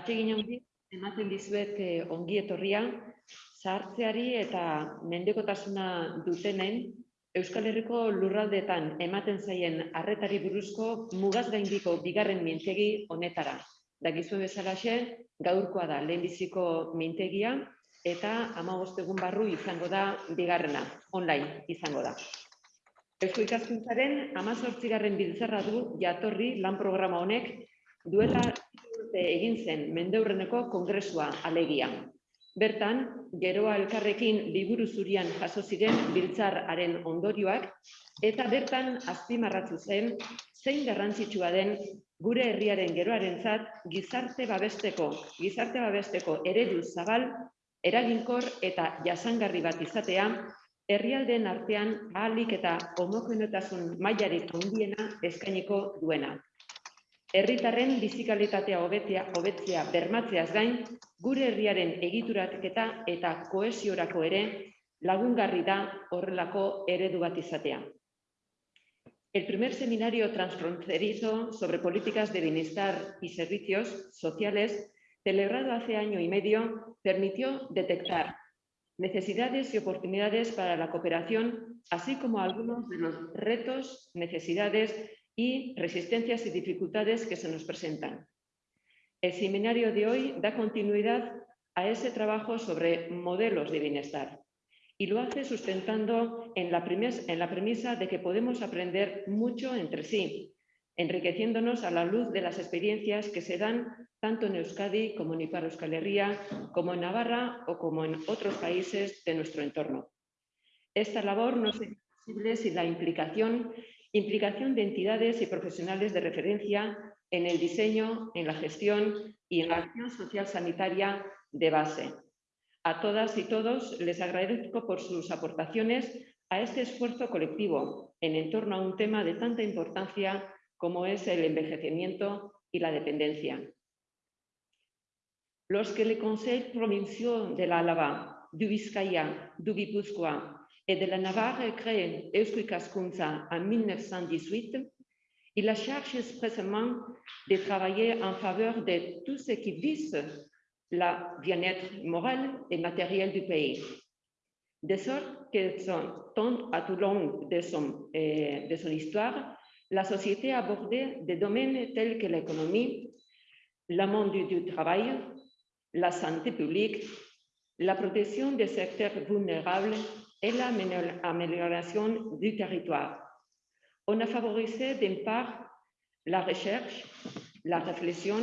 Atsegin handi, ematen dizuet eh, ongi etorria, zahartzeari eta mendekotasuna dutenen Euskal Herriko lurraldetan ematen zaien arretari buruzko mugaz gaindiko bigarren mintegi honetara. Dakizu bezalaxe, gaurkoa da lehenbiziko mintegia eta amagost egun barru izango da bigarrena, online izango da. Eusko ikaskuntzaren amazortzigarren biltzarra du jatorri lan programa honek duela urte egin zen mendeurreneko kongresua alegia. Bertan, geroa elkarrekin liburu zurian jaso ziren biltzararen ondorioak eta bertan azpimarratu zen zein garrantzitsua den gure herriaren geroarentzat gizarte babesteko, gizarte babesteko eredu zabal, eraginkor eta jasangarri bat izatea, herrialdeen artean ahalik eta homogenetasun mailarik handiena eskainiko duena herritarren bizikalitatea hobetzea, bermatzeaz gain, gure herriaren eta ere lagungarri da horrelako eredu bat izatea. El primer seminario transfronterizo sobre políticas de bienestar y servicios sociales, celebrado hace año y medio, permitió detectar necesidades y oportunidades para la cooperación, así como algunos de los retos, necesidades y resistencias y dificultades que se nos presentan. El seminario de hoy da continuidad a ese trabajo sobre modelos de bienestar y lo hace sustentando en la, premisa de que podemos aprender mucho entre sí, enriqueciéndonos a la luz de las experiencias que se dan tanto en Euskadi como en Ipar Euskal Herria, como en Navarra o como en otros países de nuestro entorno. Esta labor no sería posible sin la implicación Implicación de entidades y profesionales de referencia en el diseño, en la gestión y en la acción social sanitaria de base. A todas y todos les agradezco por sus aportaciones a este esfuerzo colectivo en torno a un tema de tanta importancia como es el envejecimiento y la dependencia. Los que le Conseil provincial de la Álava, du Vizcaya, du Guipúzcoa et de la Navarre créée Eusko en 1918, il a cherché expressément de travailler en faveur de tout ce qui vise la bien-être moral et matériel du pays. De sorte que tant à tout long de son, euh, de son histoire, la société a abordé des domaines tels que l'économie, le monde du travail, la santé publique, la protection des secteurs vulnérables et l'amélioration du territoire. On a favorisé d'une part la recherche, la réflexion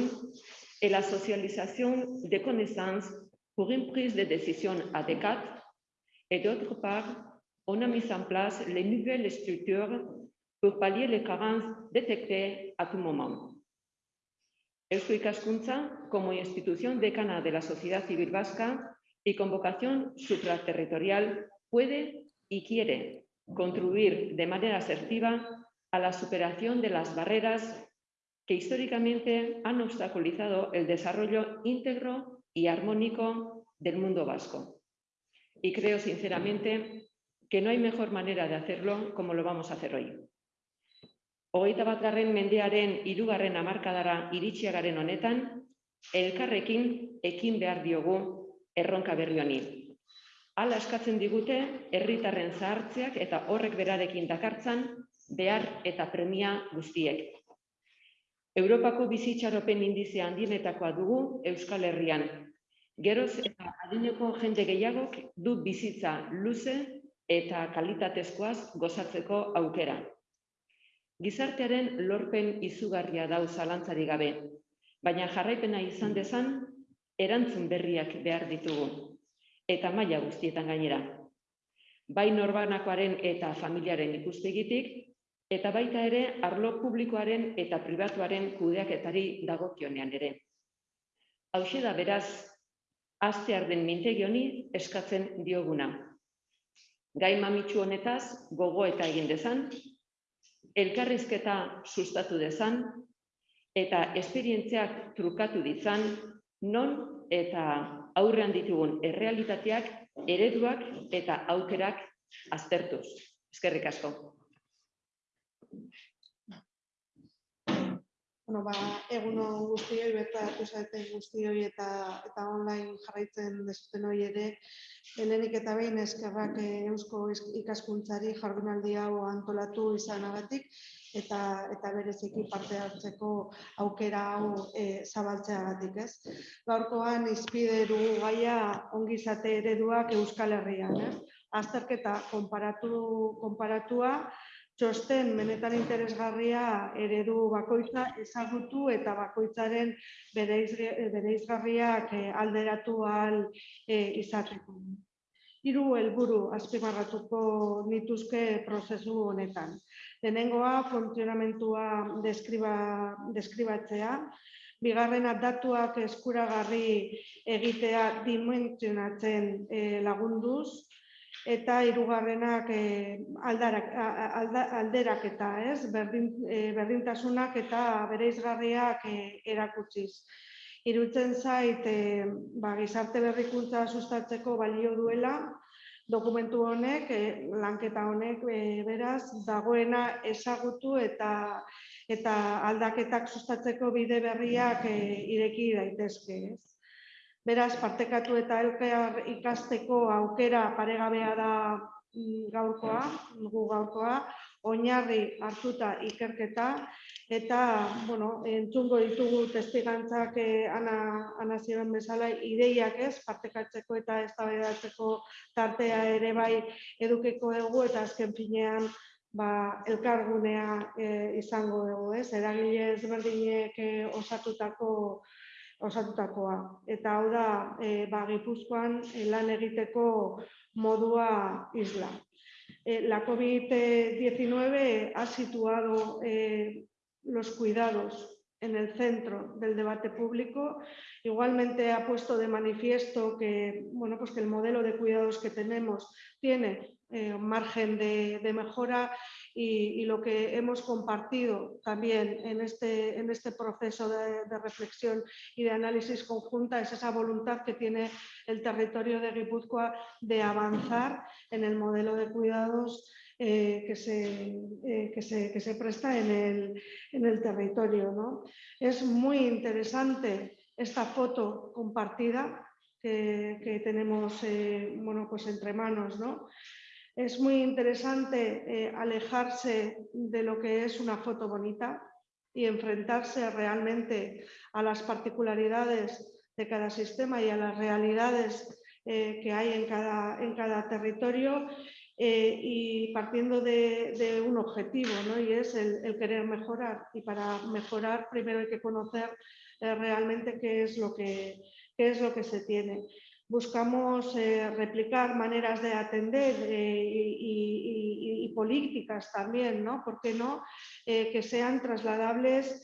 et la socialisation des connaissances pour une prise de décision adéquate et d'autre part, on a mis en place les nouvelles structures pour pallier les carences détectées à tout moment. Eusko Ikaskuntza, como institución decana de la sociedad civil vasca y con vocación supraterritorial, puede y quiere contribuir de manera asertiva a la superación de las barreras que históricamente han obstaculizado el desarrollo íntegro y armónico del mundo vasco. Y creo sinceramente que no hay mejor manera de hacerlo como lo vamos a hacer hoy. Hogeita bat garren mendearen irugarren amarkadara iritsiagaren honetan, elkarrekin ekin behar diogu erronka berri honi. Hala eskatzen digute herritarren zahartzeak eta horrek berarekin dakartzan behar eta premia guztiek. Europako bizitxaropen indizea handienetakoa dugu Euskal Herrian. Geroz eta adineko jende gehiagok du bizitza luze eta kalitatezkoaz gozatzeko aukera. Gizartearen lorpen izugarria dau zalantzari gabe, baina jarraipena izan dezan, erantzun berriak behar ditugu eta maila guztietan gainera. Bai norbanakoaren eta familiaren ikuspegitik, eta baita ere arlo publikoaren eta pribatuaren kudeaketari dagokionean ere. Hau da beraz, azte arden mintegi honi eskatzen dioguna. Gai mamitsu honetaz gogo eta egin dezan, elkarrizketa sustatu dezan, eta esperientziak trukatu ditzan, non eta aurrean ditugun errealitateak, ereduak eta aukerak aztertuz. Eskerrik asko. bueno, ba, egun on guztioi, bertatu zaiten guztioi eta, eta online jarraitzen dezuten hori ere, helenik eta behin eskerrak eh, eusko ikaskuntzari jardunaldi hau antolatu izanagatik eta eta bereziki parte hartzeko aukera hau e, zabaltzeagatik, ez? Gaurkoan izpide dugu gaia ongizate ereduak Euskal Herrian, ez? Azterketa konparatu, konparatua, txosten benetan interesgarria eredu bakoitza ezagutu eta bakoitzaren bereizgarriak eh, alderatu ahal eh, izateko. Hiru helburu azpimarratuko nituzke prozesu honetan. Lehenengoa funtzionamentua deskriba, deskribatzea, bigarrena datuak eskuragarri egitea dimentsionatzen eh, lagunduz, eta hirugarrenak e, alderak eta ez, berdin, e, berdintasunak eta bereizgarriak e, erakutsiz. Irutzen zait, e, ba, gizarte berrikuntza sustatzeko balio duela, dokumentu honek, e, lanketa honek, e, beraz, dagoena ezagutu eta eta aldaketak sustatzeko bide berriak e, ireki daitezke. Ez? Beraz, partekatu eta elkear ikasteko aukera paregabea da mm, gaurkoa, gu gaurkoa, oinarri hartuta ikerketa, eta, bueno, entzungo ditugu testigantzak eh, ana, ana ziren bezala ideiak ez, partekatzeko eta ez tartea ere bai edukeko dugu, eta azken finean, ba, elkargunea eh, izango dugu, ez, eragile ezberdinek eh, osatutako osatutakoa. Eta hau da, e, ba, Gipuzkoan e, lan egiteko modua isla. E, la COVID-19 ha situado e, los cuidados en el centro del debate público. Igualmente ha puesto de manifiesto que, bueno, pues que el modelo de cuidados que tenemos tiene eh, margen de, mejora y, lo que hemos compartido también en este, en este proceso de, reflexión y de análisis conjunta es esa voluntad que tiene el territorio de Guipúzcoa de avanzar en el modelo de cuidados eh, que, se, eh, que, se, que, se, presta en el, en el territorio. ¿no? Es muy interesante esta foto compartida que, que tenemos eh, bueno, pues entre manos. ¿no? Es muy interesante alejarse de lo que es una foto bonita y enfrentarse realmente a las particularidades de cada sistema y a las realidades que hay en cada, en cada territorio eh, y partiendo de, un objetivo, ¿no? y es el, querer mejorar. Y para mejorar primero hay que conocer realmente qué es, lo que, qué es lo que se tiene buscamos eh, replicar maneras de atender eh, y, políticas también, ¿no? ¿Por qué no? Eh, que sean trasladables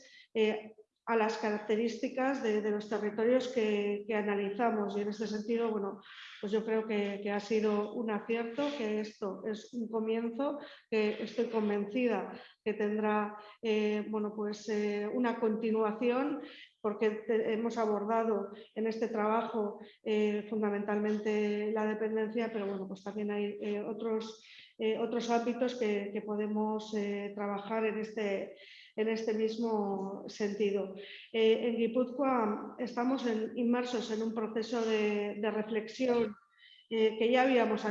a las características de, los territorios que, analizamos. Y en este sentido, bueno, pues yo creo que, ha sido un acierto, que esto es un comienzo, que estoy convencida que tendrá bueno, pues, una continuación porque hemos abordado en este trabajo eh, fundamentalmente la dependencia, pero bueno, pues también hay eh, otros, eh, otros ámbitos que, podemos trabajar en este, en este mismo sentido. en Guipúzcoa estamos inmersos en un proceso de, reflexión eh, que ya habíamos,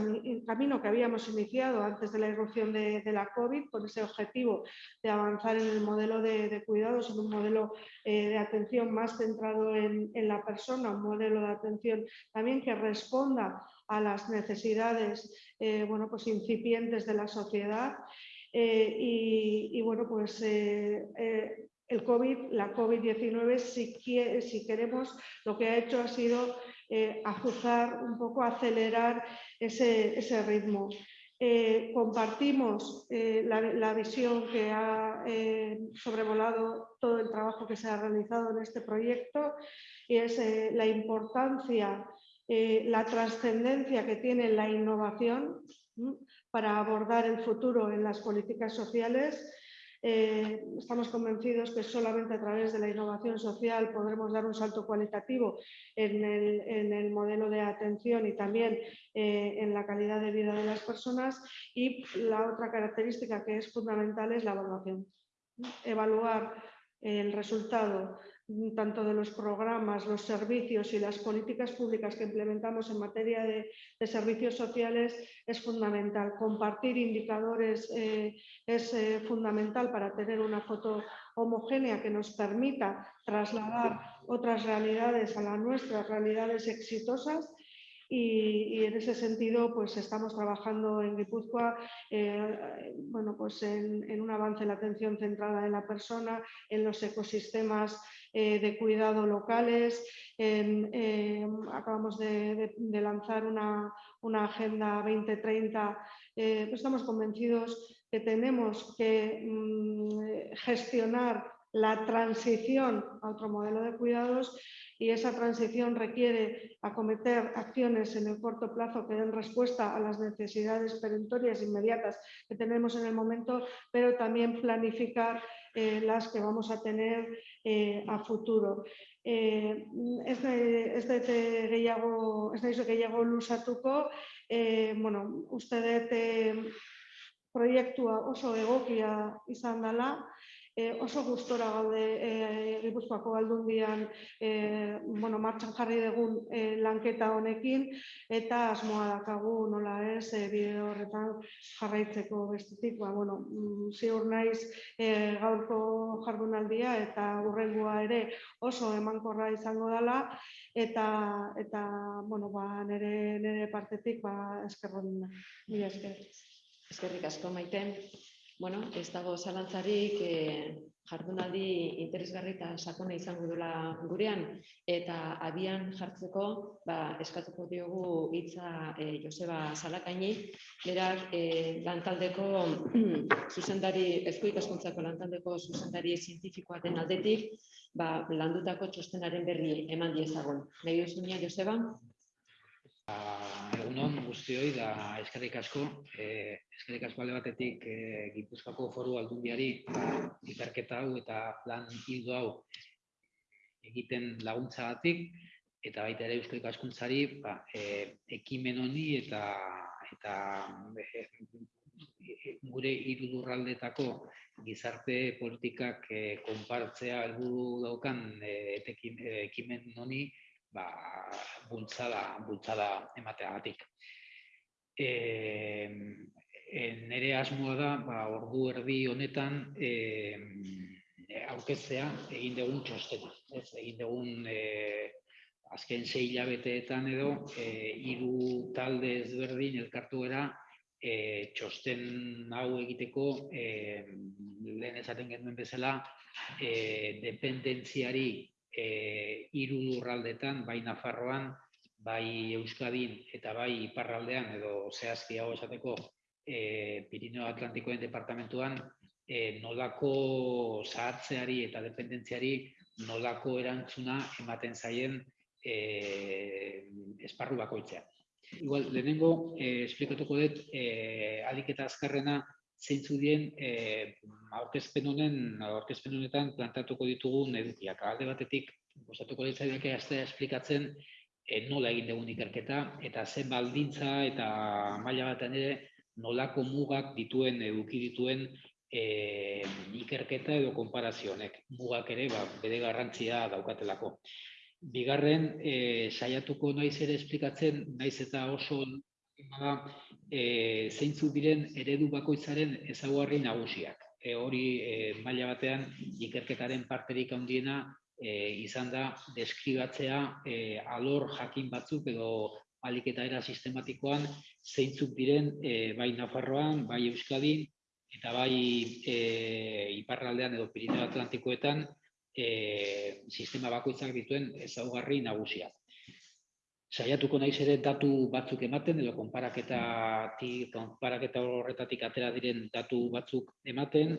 camino que habíamos iniciado antes de la irrupción de, la COVID, con ese objetivo de avanzar en el modelo de, cuidados, en un modelo eh, de atención más centrado en, la persona, un modelo de atención también que responda a las necesidades eh, bueno, pues incipientes de la sociedad. Y, bueno, pues el COVID, la COVID-19, si, queremos, lo que ha hecho ha sido eh, ajustar un poco, acelerar ese, ritmo. Eh, compartimos eh, la, visión que ha sobrevolado todo el trabajo que se ha realizado en este proyecto y es la importancia, la trascendencia que tiene la innovación para abordar el futuro en las políticas sociales eh, estamos convencidos que solamente a través de la innovación social podremos dar un salto cualitativo en el, modelo de atención y también eh, en la calidad de vida de las personas. Y la otra característica que es fundamental es la evaluación. Evaluar el resultado tanto de los programas, los servicios y las políticas públicas que implementamos en materia de, servicios sociales es fundamental. Compartir indicadores eh, es eh, fundamental para tener una foto homogénea que nos permita trasladar otras realidades a las nuestras realidades exitosas y, en ese sentido pues estamos trabajando en Guipúzcoa eh, bueno, pues en, un avance en la atención centrada en la persona, en los ecosistemas eh, de cuidado locales. Eh, acabamos de, lanzar una, agenda 2030. Pues estamos convencidos que tenemos que mm, gestionar la transición a otro modelo de cuidados y esa transición requiere acometer acciones en el corto plazo que den respuesta a las necesidades perentorias inmediatas que tenemos en el momento, pero también planificar eh, las que vamos a tener eh, a futuro. Eh, ez dute gehiago, ez da gehiago lusatuko, eh, bueno, uste dut eh, proiektua oso egokia izan dela, e, oso gustora gaude e, Gipuzkoako aldundian e, bueno, martxan jarri dugun e, lanketa honekin eta asmoa dakagu nola ez e, bideo horretan jarraitzeko bestetik. Ba, bueno, mm, ziur naiz e, gaurko jardunaldia eta urrengoa ere oso emankorra izango dela eta eta bueno, ba, nere, nere partetik ba, eskerron. Mila esker. Eskerrik asko maiten. Bueno, ez dago zalantzarik e, jardunaldi interesgarri eta sakona izango dela gurean eta abian jartzeko ba, eskatuko diogu hitza e, Joseba Salakaini, berak e, lantaldeko zuzendari, ezko ikaskuntzako lantaldeko zuzendari zientifikoa den aldetik, ba, landutako txostenaren berri eman diezagun. Nahi duzunia, Joseba? Egunon guztioi da eskerrik asko, eh, eskerrik asko alde batetik eh, Gipuzkoako foru aldundiari ba, ikerketa hau eta plan hildo hau egiten laguntzagatik eta baita ere euskal ikaskuntzari ba, eh, ekimen honi eta eta eh, gure hiru lurraldetako gizarte politikak eh, konpartzea helburu daukan eh, ekimen honi ba, bultzada, bultzada emateagatik. E, e, nere asmoa da, ba, ordu erdi honetan, e, aurkeztea egin dugun txostena. Ez, egin dugun e, azken sei hilabeteetan edo, e, hiru talde ezberdin elkartu era, e, txosten hau egiteko, e, lehen esaten genuen bezala, e, dependentziari e, iru lurraldetan, bai Nafarroan, bai Euskadin eta bai Iparraldean edo zehazki hau esateko e, Pirineo Atlantikoen departamentuan e, nolako zahartzeari eta dependentziari nolako erantzuna ematen zaien e, esparru bakoitzean. Igual, lehenengo, eh, esplikatuko dut, eh, aliketa azkarrena zeintzu dien eh, aurkezpen honen aurkezpen honetan plantatuko ditugun edukiak. Alde batetik gustatuko ditzaidake astea esplikatzen eh, nola egin dugun ikerketa eta zen baldintza eta maila batean ere nolako mugak dituen eduki dituen eh, ikerketa edo konparazionek. Mugak ere ba, bere garrantzia daukatelako. Bigarren, eh, saiatuko naiz ere esplikatzen, naiz eta oso e, zeintzu diren eredu bakoitzaren ezaugarri nagusiak. E, hori e, maila batean ikerketaren parterik handiena e, izan da deskribatzea e, alor jakin batzuk edo aliketa era sistematikoan zeintzuk diren e, bai Nafarroan, bai Euskadin eta bai e, Iparraldean edo Pirineo Atlantikoetan e, sistema bakoitzak dituen ezaugarri nagusiak saiatuko naiz ere datu batzuk ematen edo konparaketa konparaketa horretatik atera diren datu batzuk ematen.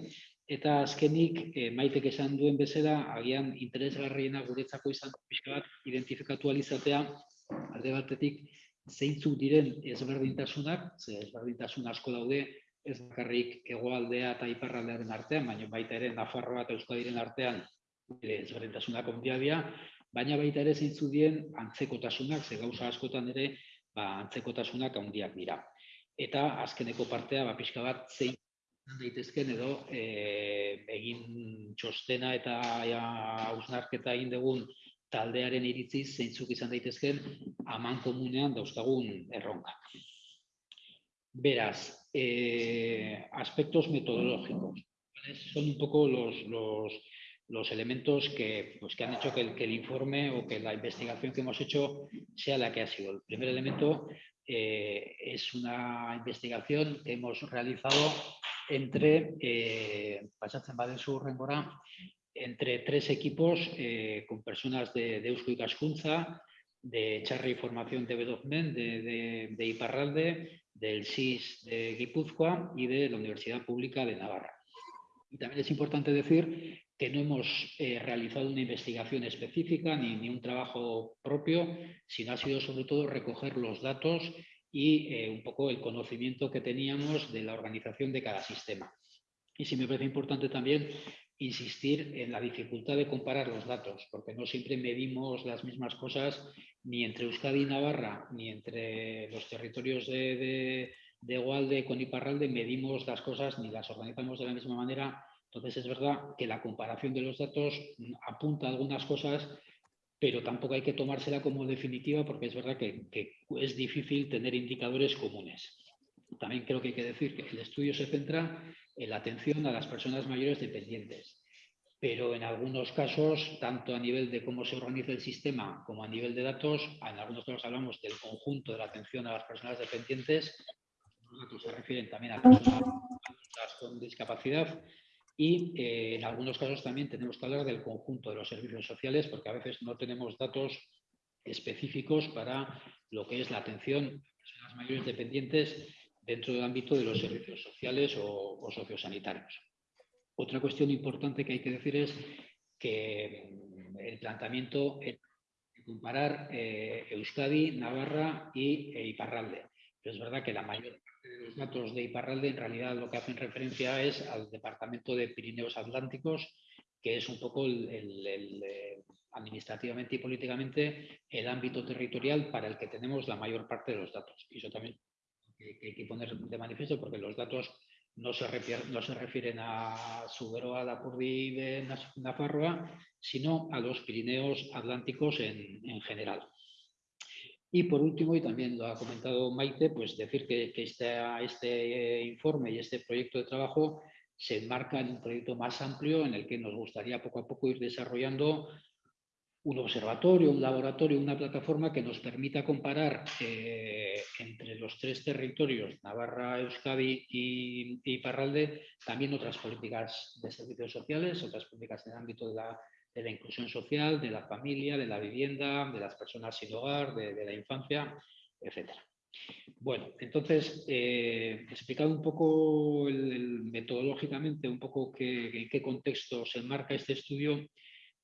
Eta azkenik e, maitek esan duen bezala agian interesgarriena guretzako izan pixka bat identifikatu alizatea alde batetik zeintzuk diren ezberdintasunak, ze ezberdintasun asko daude, ez bakarrik hegoaldea eta iparraldearen artean, baina baita ere Nafarroa eta Euskadiren artean ezberdintasunak ondia dira, baina baita ere zeintzu dien antzekotasunak, ze gauza askotan ere ba, antzekotasunak handiak dira. Eta azkeneko partea, ba, pixka bat, zein daitezken edo e, egin txostena eta hausnarketa egin dugun taldearen iritziz zeintzuk izan daitezken aman komunean dauzkagun erronka. Beraz, eh, aspectos metodológicos. Son un poco los, los, los elementos que, pues, que han hecho que el, informe o que la investigación que hemos hecho sea la que ha sido. El primer elemento eh, es una investigación que hemos realizado entre eh, Rengora entre tres equipos eh, con personas de, de y Cascunza, de Charri Formación de Bedogmen, de, de, de, Iparralde, del SIS de Guipúzcoa y de la Universidad Pública de Navarra. Y también es importante decir que no hemos eh, realizado una investigación específica ni, ni, un trabajo propio, sino ha sido sobre todo recoger los datos y eh, un poco el conocimiento que teníamos de la organización de cada sistema. Y sí me parece importante también insistir en la dificultad de comparar los datos, porque no siempre medimos las mismas cosas ni entre Euskadi y Navarra, ni entre los territorios de, de, de Gualde con Iparralde, medimos las cosas ni las organizamos de la misma manera. Entonces es verdad que la comparación de los datos apunta a algunas cosas, pero tampoco hay que tomársela como definitiva porque es verdad que, que es difícil tener indicadores comunes. También creo que hay que decir que el estudio se centra la atención a las personas mayores dependientes. Pero en algunos casos, tanto a nivel de cómo se organiza el sistema como a nivel de datos, en algunos casos hablamos del conjunto de la atención a las personas dependientes, los datos se refieren también a personas con discapacidad y eh, en algunos casos también tenemos que hablar del conjunto de los servicios sociales porque a veces no tenemos datos específicos para lo que es la atención a personas mayores dependientes dentro del ámbito de los servicios sociales o, o sociosanitarios. Otra cuestión importante que hay que decir es que mm, el planteamiento es comparar eh, Euskadi, Navarra y e Iparralde. Es verdad que la mayor parte de los datos de Iparralde en realidad lo que hacen referencia es al departamento de Pirineos Atlánticos, que es un poco eh, administrativamente y políticamente el ámbito territorial para el que tenemos la mayor parte de los datos. Y eso también hay que poner de manifiesto porque los datos no se, refieren, a Suberoa, Lapurdi de Nafarroa, sino a los Pirineos Atlánticos en, general. Y por último, y también lo ha comentado Maite, pues decir que, este, este informe y este proyecto de trabajo se enmarca en un proyecto más amplio en el que nos gustaría poco a poco ir desarrollando un observatorio, un laboratorio, una plataforma que nos permita comparar eh, entre los tres territorios, Navarra, Euskadi y, y, Parralde, también otras políticas de servicios sociales, otras políticas en el ámbito de la, de la inclusión social, de la familia, de la vivienda, de las personas sin hogar, de, la infancia, etc. Bueno, entonces, eh, explicado un poco el, metodológicamente, un poco qué, en qué contexto se enmarca este estudio,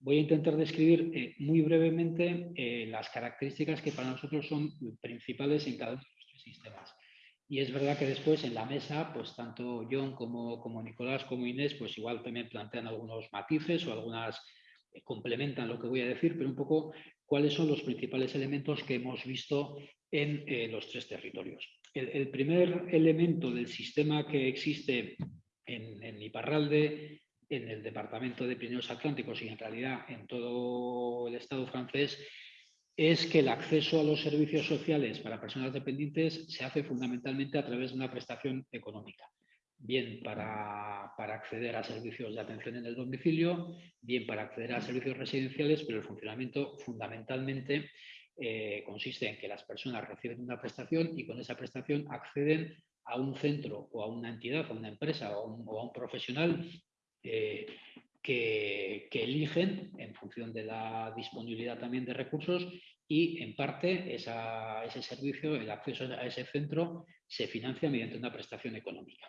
voy a intentar describir eh, muy brevemente eh, las características que para nosotros son principales en cada uno de nuestros sistemas. Y es verdad que después en la mesa, pues tanto John como, como Nicolás como Inés, pues igual también plantean algunos matices o algunas complementan lo que voy a decir, pero un poco cuáles son los principales elementos que hemos visto en eh, los tres territorios. El, primer elemento del sistema que existe en, en Iparralde, en el departamento de Pirineos Atlánticos y en realidad en todo el Estado francés es que el acceso a los servicios sociales para personas dependientes se hace fundamentalmente a través de una prestación económica. Bien para, para, acceder a servicios de atención en el domicilio, bien para acceder a servicios residenciales, pero el funcionamiento fundamentalmente eh, consiste en que las personas reciben una prestación y con esa prestación acceden a un centro o a una entidad, a una empresa o a un, profesional eh, que, eligen en función de la disponibilidad también de recursos y en parte ese servicio, el acceso a ese centro se financia mediante una prestación económica.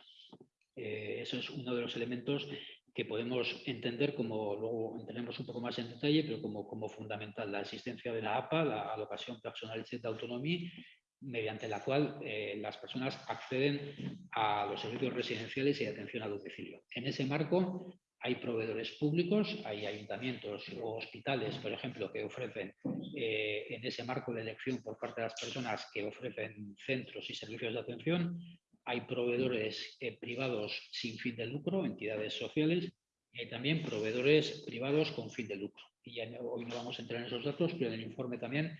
Eh, eso es uno de los elementos que podemos entender como, luego entraremos un poco más en detalle, pero como, como fundamental, la existencia de la APA, la Alocación Personalizada de Autonomía, mediante la cual eh, las personas acceden a los servicios residenciales y de atención a domicilio. En ese marco hay proveedores públicos, hay ayuntamientos o hospitales, por ejemplo, que ofrecen eh, en ese marco de elección por parte de las personas que ofrecen centros y servicios de atención, hay proveedores eh, privados sin fin de lucro, entidades sociales, y hay también proveedores privados con fin de lucro. Y ya hoy no vamos a entrar en esos datos, pero en el informe también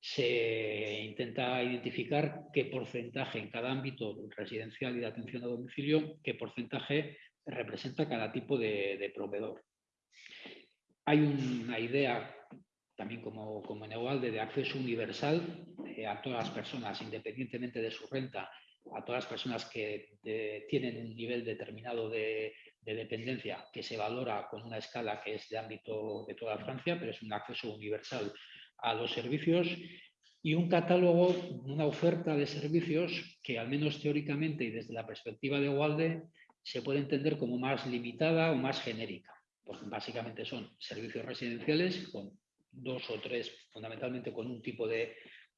se intenta identificar qué porcentaje en cada ámbito residencial y de atención a domicilio, qué porcentaje representa cada tipo de, proveedor. Hay una idea también como, como en Egualde de acceso universal eh, a todas las personas, independientemente de su renta, a todas las personas que tienen un nivel determinado de, de dependencia que se valora con una escala que es de ámbito de toda Francia, pero es un acceso universal a los servicios y un catálogo, una oferta de servicios que al menos teóricamente y desde la perspectiva de Walde se puede entender como más limitada o más genérica. Porque básicamente son servicios residenciales con dos o tres, fundamentalmente con un tipo de,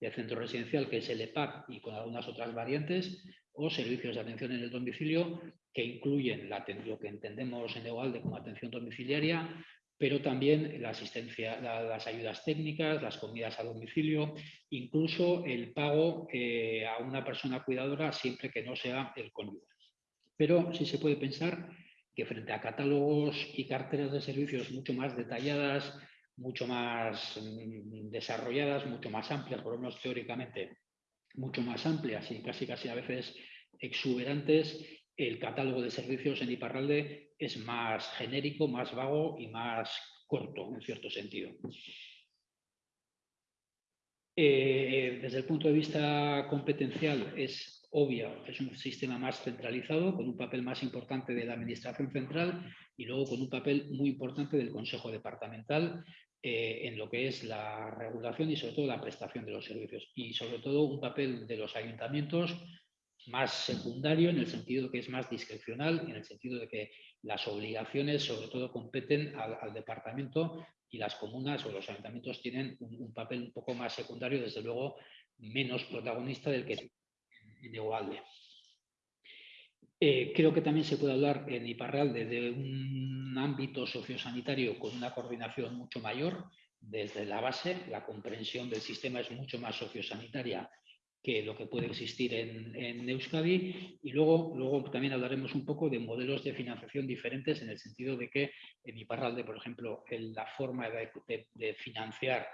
centro residencial que es el EPAC y con algunas otras variantes, o servicios de atención en el domicilio que incluyen lo que entendemos en Egualde como atención domiciliaria, pero también la asistencia, las ayudas técnicas, las comidas a domicilio, incluso el pago eh, a una persona cuidadora siempre que no sea el cónyuge. Pero sí se puede pensar que frente a catálogos y carteras de servicios mucho más detalladas, mucho más mm, desarrolladas, mucho más amplias, por lo menos teóricamente mucho más amplias y casi casi a veces exuberantes, el catálogo de servicios en Iparralde es más genérico, más vago y más corto, en cierto sentido. Eh, desde el punto de vista competencial es obvio, es un sistema más centralizado, con un papel más importante de la Administración Central y luego con un papel muy importante del Consejo Departamental eh, en lo que es la regulación y sobre todo la prestación de los servicios. Y sobre todo un papel de los ayuntamientos más secundario en el sentido de que es más discrecional, en el sentido de que las obligaciones sobre todo competen al, departamento y las comunas o los ayuntamientos tienen un, papel un poco más secundario, desde luego menos protagonista del que en Igualde. Eh, creo que también se puede hablar en Iparralde de un ámbito sociosanitario con una coordinación mucho mayor desde la base, la comprensión del sistema es mucho más sociosanitaria que lo que puede existir en, Euskadi. Y luego, luego también hablaremos un poco de modelos de financiación diferentes en el sentido de que en Iparralde, por ejemplo, la forma de, financiar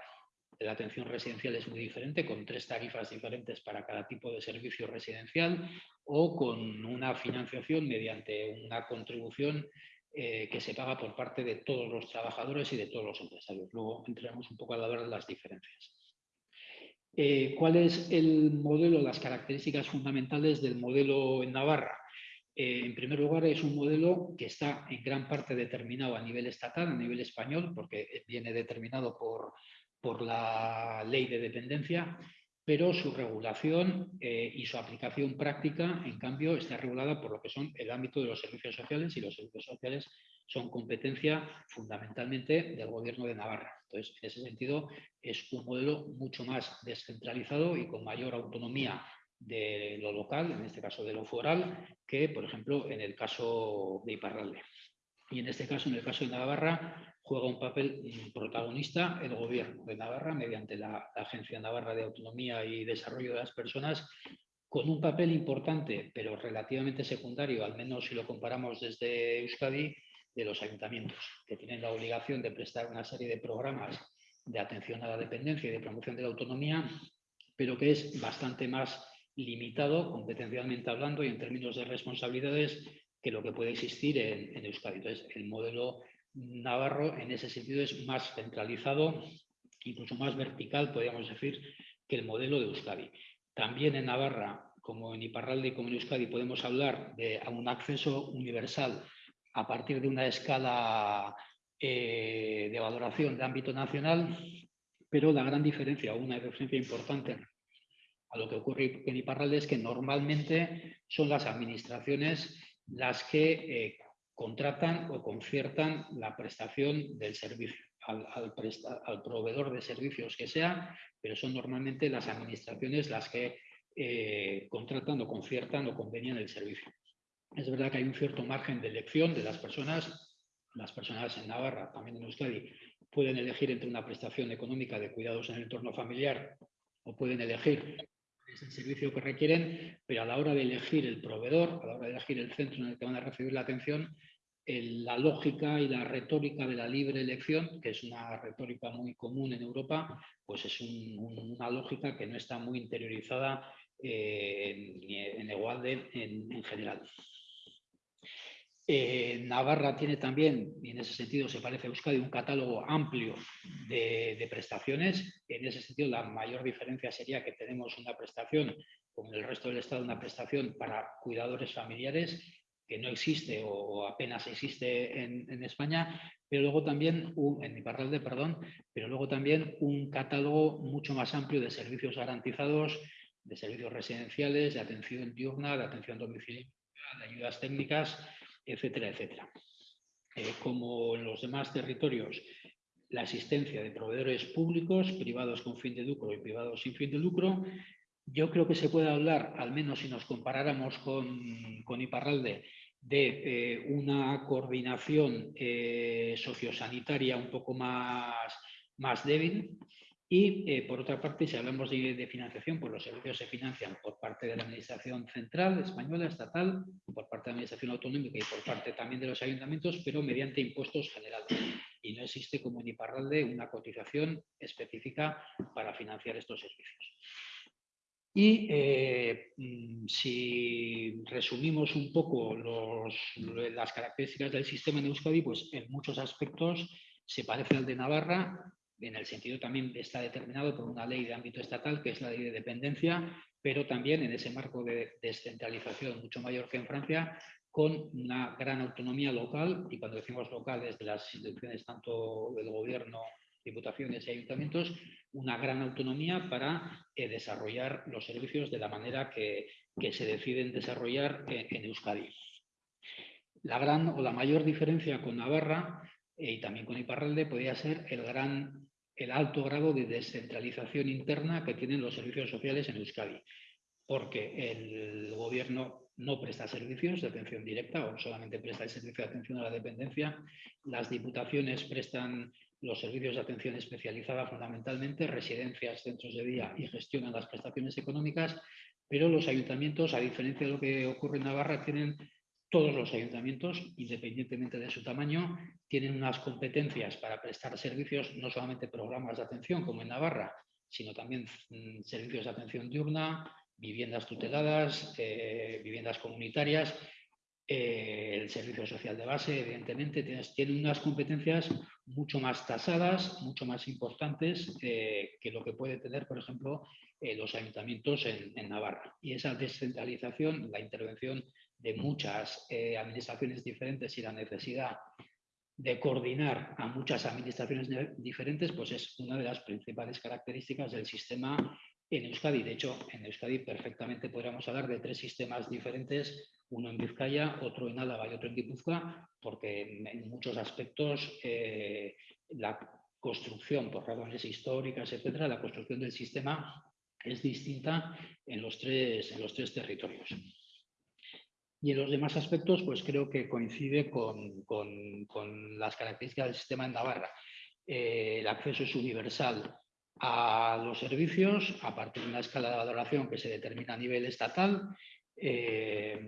la atención residencial es muy diferente, con tres tarifas diferentes para cada tipo de servicio residencial o con una financiación mediante una contribución eh, que se paga por parte de todos los trabajadores y de todos los empresarios. Luego entraremos un poco a hablar de las diferencias. Eh, ¿Cuál es el modelo, las características fundamentales del modelo en Navarra? Eh, en primer lugar, es un modelo que está en gran parte determinado a nivel estatal, a nivel español, porque viene determinado por, por la ley de dependencia, pero su regulación eh, y su aplicación práctica, en cambio, está regulada por lo que son el ámbito de los servicios sociales y los servicios sociales son competencia fundamentalmente del Gobierno de Navarra. Entonces, en ese sentido, es un modelo mucho más descentralizado y con mayor autonomía de lo local, en este caso de lo foral, que, por ejemplo, en el caso de Iparralde. Y en este caso, en el caso de Navarra, juega un papel protagonista el Gobierno de Navarra mediante la Agencia Navarra de Autonomía y Desarrollo de las Personas, con un papel importante, pero relativamente secundario, al menos si lo comparamos desde Euskadi, de los ayuntamientos, que tienen la obligación de prestar una serie de programas de atención a la dependencia y de promoción de la autonomía, pero que es bastante más limitado competencialmente hablando y en términos de responsabilidades que lo que puede existir en, Euskadi. Entonces, el modelo navarro en ese sentido es más centralizado, incluso más vertical, podríamos decir, que el modelo de Euskadi. También en Navarra, como en Iparralde y como en Euskadi, podemos hablar de un acceso universal a partir de una escala eh, de valoración de ámbito nacional, pero la gran diferencia, una diferencia importante a lo que ocurre en Iparralde es que normalmente son las administraciones las que eh, contratan o conciertan la prestación del servicio al, proveedor de servicios que sea, pero son normalmente las administraciones las que eh, contratan o conciertan o convenian el servicio. Es verdad que hay un cierto margen de elección de las personas. Las personas en Navarra, también en Euskadi, pueden elegir entre una prestación económica de cuidados en el entorno familiar o pueden elegir es el servicio que requieren, pero a la hora de elegir el proveedor, a la hora de elegir el centro en el que van a recibir la atención, la lógica y la retórica de la libre elección, que es una retórica muy común en Europa, pues es una lógica que no está muy interiorizada eh, en, igual en, general. Eh, Navarra tiene también, y en ese sentido se parece a Euskadi, un catálogo amplio de, prestaciones. En ese sentido, la mayor diferencia sería que tenemos una prestación, como en el resto del Estado, una prestación para cuidadores familiares que no existe o apenas existe en, España, pero luego también, un, en Iparralde, perdón, pero luego también un catálogo mucho más amplio de servicios garantizados, de servicios residenciales, de atención diurna, de atención domiciliaria, de ayudas técnicas, etcétera, etcétera. Eh, como en los demás territorios, la existencia de proveedores públicos, privados con fin de lucro y privados sin fin de lucro, yo creo que se puede hablar, al menos si nos comparáramos con, con Iparralde, de eh, una coordinación eh, sociosanitaria un poco más, más débil. Y eh, por otra parte, si hablamos de, financiación, pues los servicios se financian por parte de la Administración Central Española, estatal, por parte de la Administración Autonómica y por parte también de los ayuntamientos, pero mediante impuestos generales. Y no existe como en Iparralde una cotización específica para financiar estos servicios. Y eh, mm, si resumimos un poco las características del sistema en Euskadi, pues en muchos aspectos se parece al de Navarra, en el sentido también está determinado por una ley de ámbito estatal, que es la ley de dependencia, pero también en ese marco de descentralización mucho mayor que en Francia, con una gran autonomía local, y cuando decimos local, desde las instituciones tanto del gobierno diputaciones y ayuntamientos una gran autonomía para eh, desarrollar los servicios de la manera que, se deciden desarrollar en, Euskadi. La gran o la mayor diferencia con Navarra eh, y también con Iparralde podría ser el, gran, el alto grado de descentralización interna que tienen los servicios sociales en Euskadi, porque el gobierno no presta servicios de atención directa o solamente presta el servicio de atención a la dependencia, las diputaciones prestan los servicios de atención especializada fundamentalmente, residencias, centros de día y gestionan las prestaciones económicas, pero los ayuntamientos, a diferencia de lo que ocurre en Navarra, tienen todos los ayuntamientos, independientemente de su tamaño, tienen unas competencias para prestar servicios, no solamente programas de atención como en Navarra, sino también mm, servicios de atención diurna, viviendas tuteladas, eh, viviendas comunitarias eh, el servicio social de base, evidentemente, tiene, unas competencias mucho más tasadas, mucho más importantes eh, que lo que puede tener, por ejemplo, los ayuntamientos en, Navarra. Y esa descentralización, la intervención de muchas administraciones diferentes y la necesidad de coordinar a muchas administraciones diferentes, pues es una de las principales características del sistema en Euskadi. De hecho, en Euskadi perfectamente podríamos hablar de tres sistemas diferentes uno en Vizcaya, otro en Álava y otro en Guipúzcoa, porque en, muchos aspectos eh, la construcción, por razones históricas, etcétera, la construcción del sistema es distinta en los tres, en los tres territorios. Y en los demás aspectos, pues creo que coincide con, las características del sistema en Navarra. Eh, el acceso es universal a los servicios a partir de una escala de valoración que se determina a nivel estatal eh,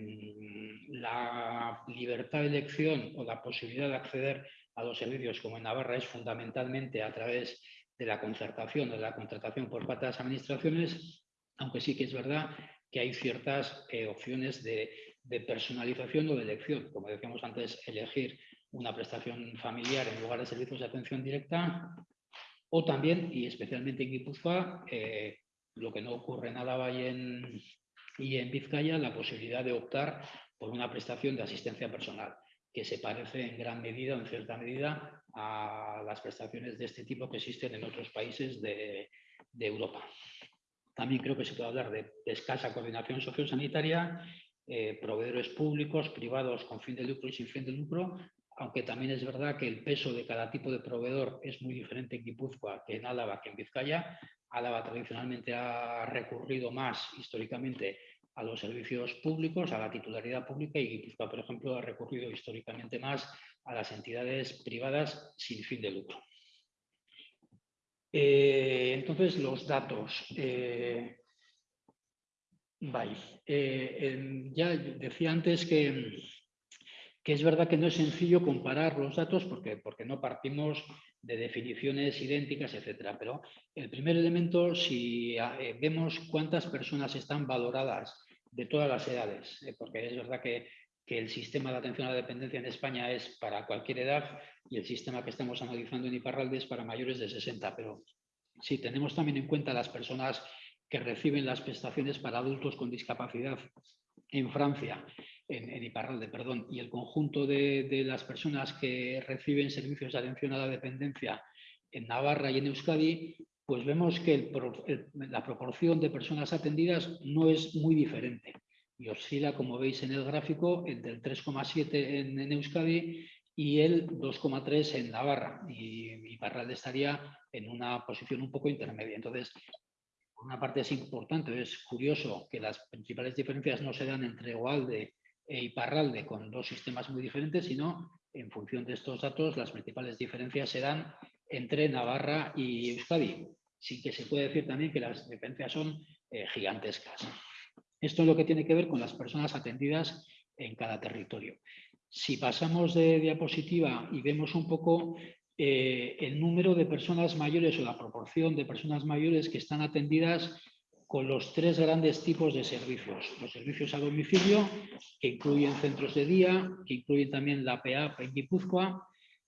la libertad de elección o la posibilidad de acceder a los servicios como en Navarra es fundamentalmente a través de la concertación o de la contratación por parte de las administraciones, aunque sí que es verdad que hay ciertas eh, opciones de, personalización o de elección. Como decíamos antes, elegir una prestación familiar en lugar de servicios de atención directa o también, y especialmente en Guipúzcoa, eh, lo que no ocurre en Álava y en, Vizcaya la posibilidad de optar por una prestación de asistencia personal, que se parece en gran medida o en cierta medida a las prestaciones de este tipo que existen en otros países de, Europa. También creo que se puede hablar de, escasa coordinación sociosanitaria, eh, proveedores públicos, privados con fin de lucro y sin fin de lucro, aunque también es verdad que el peso de cada tipo de proveedor es muy diferente en Guipúzcoa que en Álava que en Vizcaya. Álava tradicionalmente ha recurrido más históricamente a los servicios públicos, a la titularidad pública y Guipúzcoa, por ejemplo, ha recurrido históricamente más a las entidades privadas sin fin de lucro. Eh, entonces, los datos. Eh, Bai, eh, ya decía antes que, que es verdad que no es sencillo comparar los datos porque, porque no partimos de definiciones idénticas, etcétera. Pero el primer elemento, si eh, vemos cuántas personas están valoradas de todas las edades, eh, porque es verdad que, que, el sistema de atención a la dependencia en España es para cualquier edad y el sistema que estamos analizando en Iparralde es para mayores de 60, pero si tenemos también en cuenta las personas que reciben las prestaciones para adultos con discapacidad en Francia, en, Iparralde, perdón, y el conjunto de, las personas que reciben servicios de atención a la dependencia en Navarra y en Euskadi, pues vemos que la proporción de personas atendidas no es muy diferente y oscila, como veis en el gráfico, entre el 3,7 en, en, Euskadi y el 2,3 en Navarra. Y Iparralde estaría en una posición un poco intermedia. Entonces, por una parte es importante, es curioso que las principales diferencias no se dan entre Oalde e Iparralde con dos sistemas muy diferentes, sino en función de estos datos las principales diferencias se dan entre Navarra y Euskadi, sin que se puede decir también que las diferencias son eh, gigantescas. Esto es lo que tiene que ver con las personas atendidas en cada territorio. Si pasamos de diapositiva y vemos un poco eh, el número de personas mayores o la proporción de personas mayores que están atendidas con los tres grandes tipos de servicios. Los servicios a domicilio, que incluyen centros de día, que incluyen también la PAP en Guipúzcoa,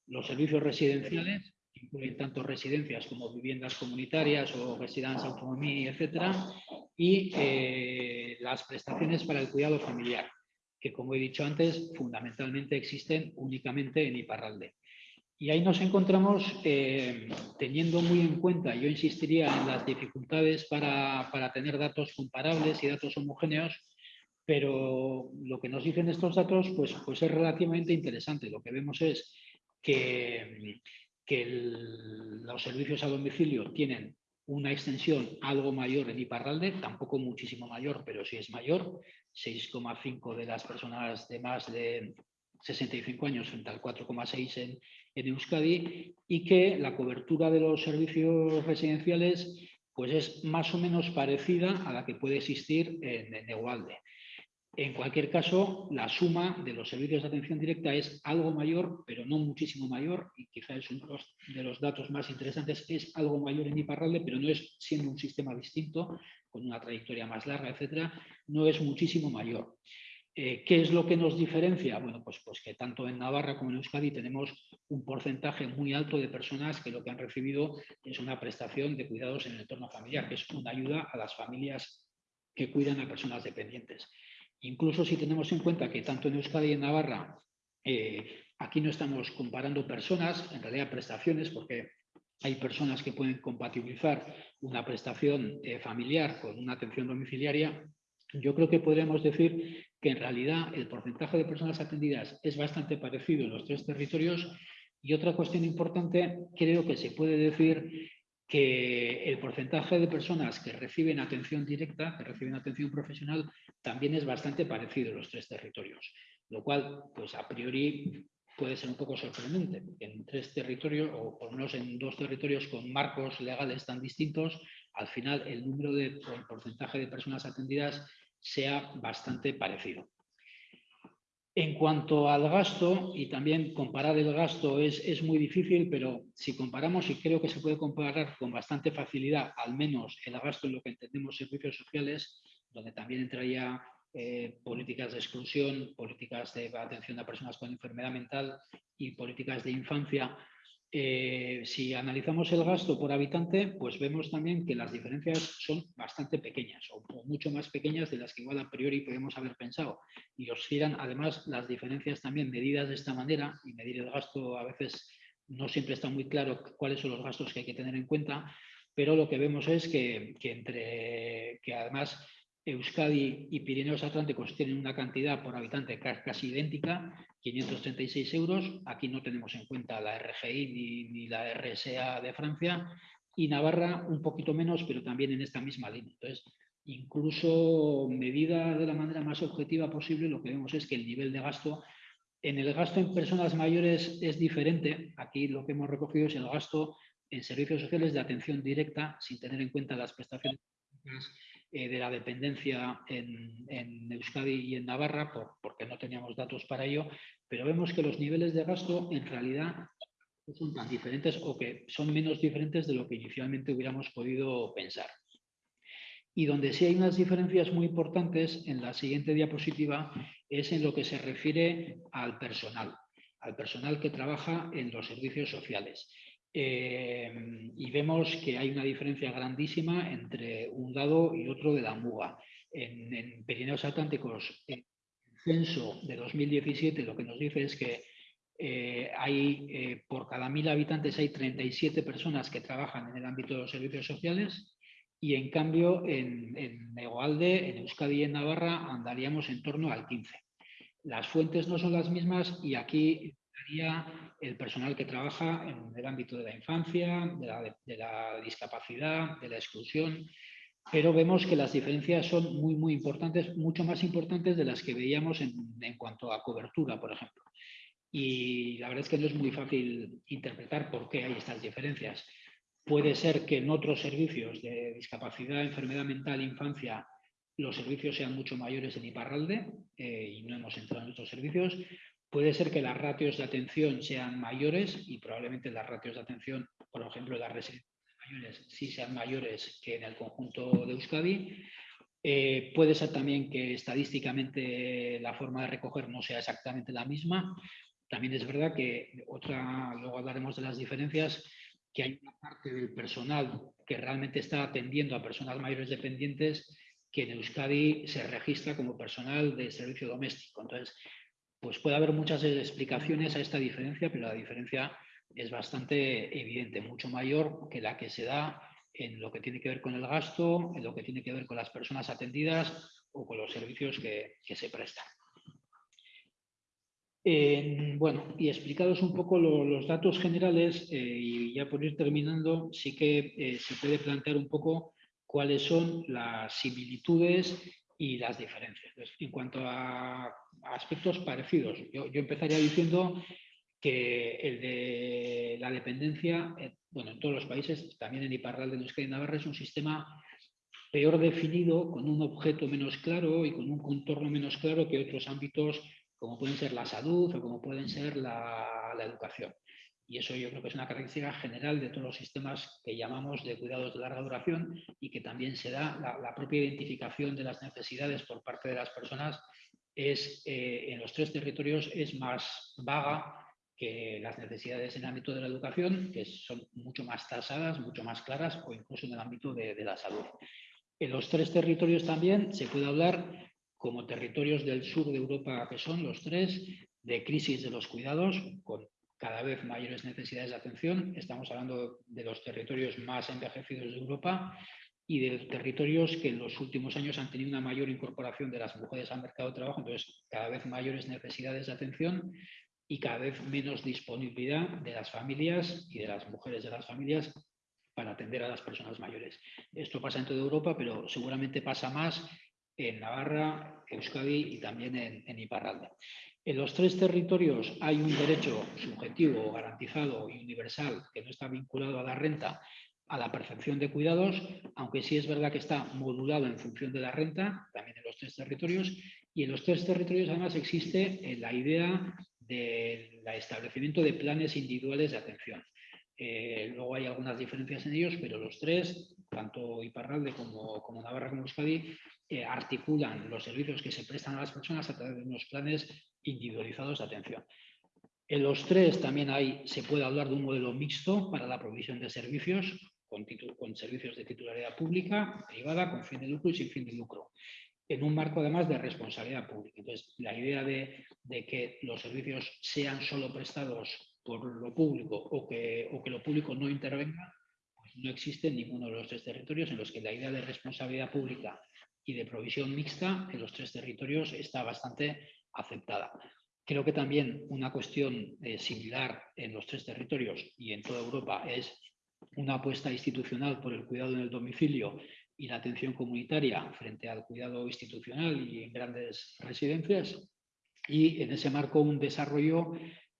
los servicios residenciales, que incluyen tanto residencias como viviendas comunitarias o residencias autonomía, etcétera, y eh, las prestaciones para el cuidado familiar, que como he dicho antes, fundamentalmente existen únicamente en Iparralde. Y ahí nos encontramos eh, teniendo muy en cuenta, yo insistiría en las dificultades para, tener datos comparables y datos homogéneos, pero lo que nos dicen estos datos pues, pues es relativamente interesante. Lo que vemos es que, que los servicios a domicilio tienen una extensión algo mayor en Iparralde, tampoco muchísimo mayor, pero sí es mayor, 6,5 de las personas de más de 65 años frente al 4,6 en, en, Euskadi y que la cobertura de los servicios residenciales pues es más o menos parecida a la que puede existir en, en Egualde. En cualquier caso, la suma de los servicios de atención directa es algo mayor, pero no muchísimo mayor, y quizás es uno de los datos más interesantes, es algo mayor en Iparralde, pero no es siendo un sistema distinto, con una trayectoria más larga, etcétera, no es muchísimo mayor. Eh, ¿Qué es lo que nos diferencia? Bueno, pues, pues que tanto en Navarra como en Euskadi tenemos un porcentaje muy alto de personas que lo que han recibido es una prestación de cuidados en el entorno familiar, que es una ayuda a las familias que cuidan a personas dependientes. Incluso si tenemos en cuenta que tanto en Euskadi y en Navarra, eh, aquí no estamos comparando personas, en realidad prestaciones, porque hay personas que pueden compatibilizar una prestación eh, familiar con una atención domiciliaria, yo creo que podríamos decir que en realidad el porcentaje de personas atendidas es bastante parecido en los tres territorios. Y otra cuestión importante, creo que se puede decir que el porcentaje de personas que reciben atención directa, que reciben atención profesional, también es bastante parecido en los tres territorios, lo cual, pues a priori puede ser un poco sorprendente, en tres territorios, o por lo menos en dos territorios con marcos legales tan distintos, al final el número de porcentaje de personas atendidas sea bastante parecido. En cuanto al gasto, y también comparar el gasto es, es, muy difícil, pero si comparamos, y creo que se puede comparar con bastante facilidad, al menos el gasto en lo que entendemos servicios sociales, donde también entraría eh, políticas de exclusión, políticas de atención a personas con enfermedad mental y políticas de infancia, eh, si analizamos el gasto por habitante, pues vemos también que las diferencias son bastante pequeñas o, mucho más pequeñas de las que igual a priori podemos haber pensado. Y oscilan además las diferencias también medidas de esta manera y medir el gasto a veces no siempre está muy claro cuáles son los gastos que hay que tener en cuenta, pero lo que vemos es que, que entre que además Euskadi y Pirineos Atlánticos tienen una cantidad por habitante casi idéntica, 536 euros. Aquí no tenemos en cuenta la RGI ni, la RSA de Francia. Y Navarra un poquito menos, pero también en esta misma línea. Entonces, incluso medida de la manera más objetiva posible, lo que vemos es que el nivel de gasto, en el gasto en personas mayores es diferente. Aquí lo que hemos recogido es el gasto en servicios sociales de atención directa, sin tener en cuenta las prestaciones eh, de la dependencia en, en, Euskadi y en Navarra, por, porque no teníamos datos para ello, pero vemos que los niveles de gasto en realidad no son tan diferentes o que son menos diferentes de lo que inicialmente hubiéramos podido pensar. Y donde sí hay unas diferencias muy importantes en la siguiente diapositiva es en lo que se refiere al personal, al personal que trabaja en los servicios sociales. Eh, y vemos que hay una diferencia grandísima entre un lado y otro de la muga. En, en Pirineos Atlánticos, el censo de 2017 lo que nos dice es que eh, hay, eh, por cada mil habitantes hay 37 personas que trabajan en el ámbito de los servicios sociales y en cambio en, en en Euskadi y en Navarra andaríamos en torno al 15. Las fuentes no son las mismas y aquí el personal que trabaja en el ámbito de la infancia, de la, discapacidad, de la exclusión, pero vemos que las diferencias son muy, muy importantes, mucho más importantes de las que veíamos en, cuanto a cobertura, por ejemplo. Y la verdad es que no es muy fácil interpretar por qué hay estas diferencias. Puede ser que en otros servicios de discapacidad, enfermedad mental, infancia, los servicios sean mucho mayores en Iparralde eh, y no hemos entrado en otros servicios. Puede ser que las ratios de atención sean mayores y probablemente las ratios de atención, por ejemplo, las residencias mayores sí sean mayores que en el conjunto de Euskadi. Eh, puede ser también que estadísticamente la forma de recoger no sea exactamente la misma. También es verdad que otra, luego hablaremos de las diferencias, que hay una parte del personal que realmente está atendiendo a personas mayores dependientes que en Euskadi se registra como personal de servicio doméstico. Entonces, pues puede haber muchas explicaciones a esta diferencia, pero la diferencia es bastante evidente, mucho mayor que la que se da en lo que tiene que ver con el gasto, en lo que tiene que ver con las personas atendidas o con los servicios que, se prestan. bueno, y explicados un poco los datos generales, eh, y ya por ir terminando, sí que eh, se puede plantear un poco cuáles son las similitudes y las diferencias. en cuanto a aspectos parecidos, yo, empezaría diciendo que el de la dependencia, eh, bueno, en todos los países, también en Iparral de Euskadi Navarra, es un sistema peor definido, con un objeto menos claro y con un contorno menos claro que otros ámbitos como pueden ser la salud o como pueden ser la educación. Y eso yo creo que es una característica general de todos los sistemas que llamamos de cuidados de larga duración y que también se da la, propia identificación de las necesidades por parte de las personas es eh, en los tres territorios es más vaga que las necesidades en el ámbito de la educación, que son mucho más tasadas, mucho más claras, o incluso en el ámbito de, de la salud. En los tres territorios también se puede hablar como territorios del sur de Europa, que son los tres, de crisis de los cuidados, con cada vez mayores necesidades de atención. Estamos hablando de los territorios más envejecidos de Europa y de territorios que en los últimos años han tenido una mayor incorporación de las mujeres al mercado de trabajo, entonces cada vez mayores necesidades de atención y cada vez menos disponibilidad de las familias y de las mujeres de las familias para atender a las personas mayores. Esto pasa en toda Europa, pero seguramente pasa más en Navarra, Euskadi y también en, en Iparralde. En los tres territorios hay un derecho subjetivo, garantizado y universal que no está vinculado a la renta, a la percepción de cuidados, aunque sí es verdad que está modulado en función de la renta, también en los tres territorios, y en los tres territorios además existe eh, la idea del establecimiento de planes individuales de atención. Eh, luego hay algunas diferencias en ellos, pero los tres, tanto Iparralde como, Navarra como Euskadi, eh, articulan los servicios que se prestan a las personas a través de unos planes individualizados de atención. En los tres también hay, se puede hablar de un modelo mixto para la provisión de servicios, con, servicios de titularidad pública, privada, con fin de lucro y sin fin de lucro, en un marco además de responsabilidad pública. Entonces, la idea de, que los servicios sean solo prestados por lo público o que, o que lo público no intervenga, pues no existe en ninguno de los tres territorios en los que la idea de responsabilidad pública y de provisión mixta en los tres territorios está bastante aceptada. Creo que también una cuestión eh, similar en los tres territorios y en toda Europa es una apuesta institucional por el cuidado en el domicilio y la atención comunitaria frente al cuidado institucional y en grandes residencias. Y en ese marco un desarrollo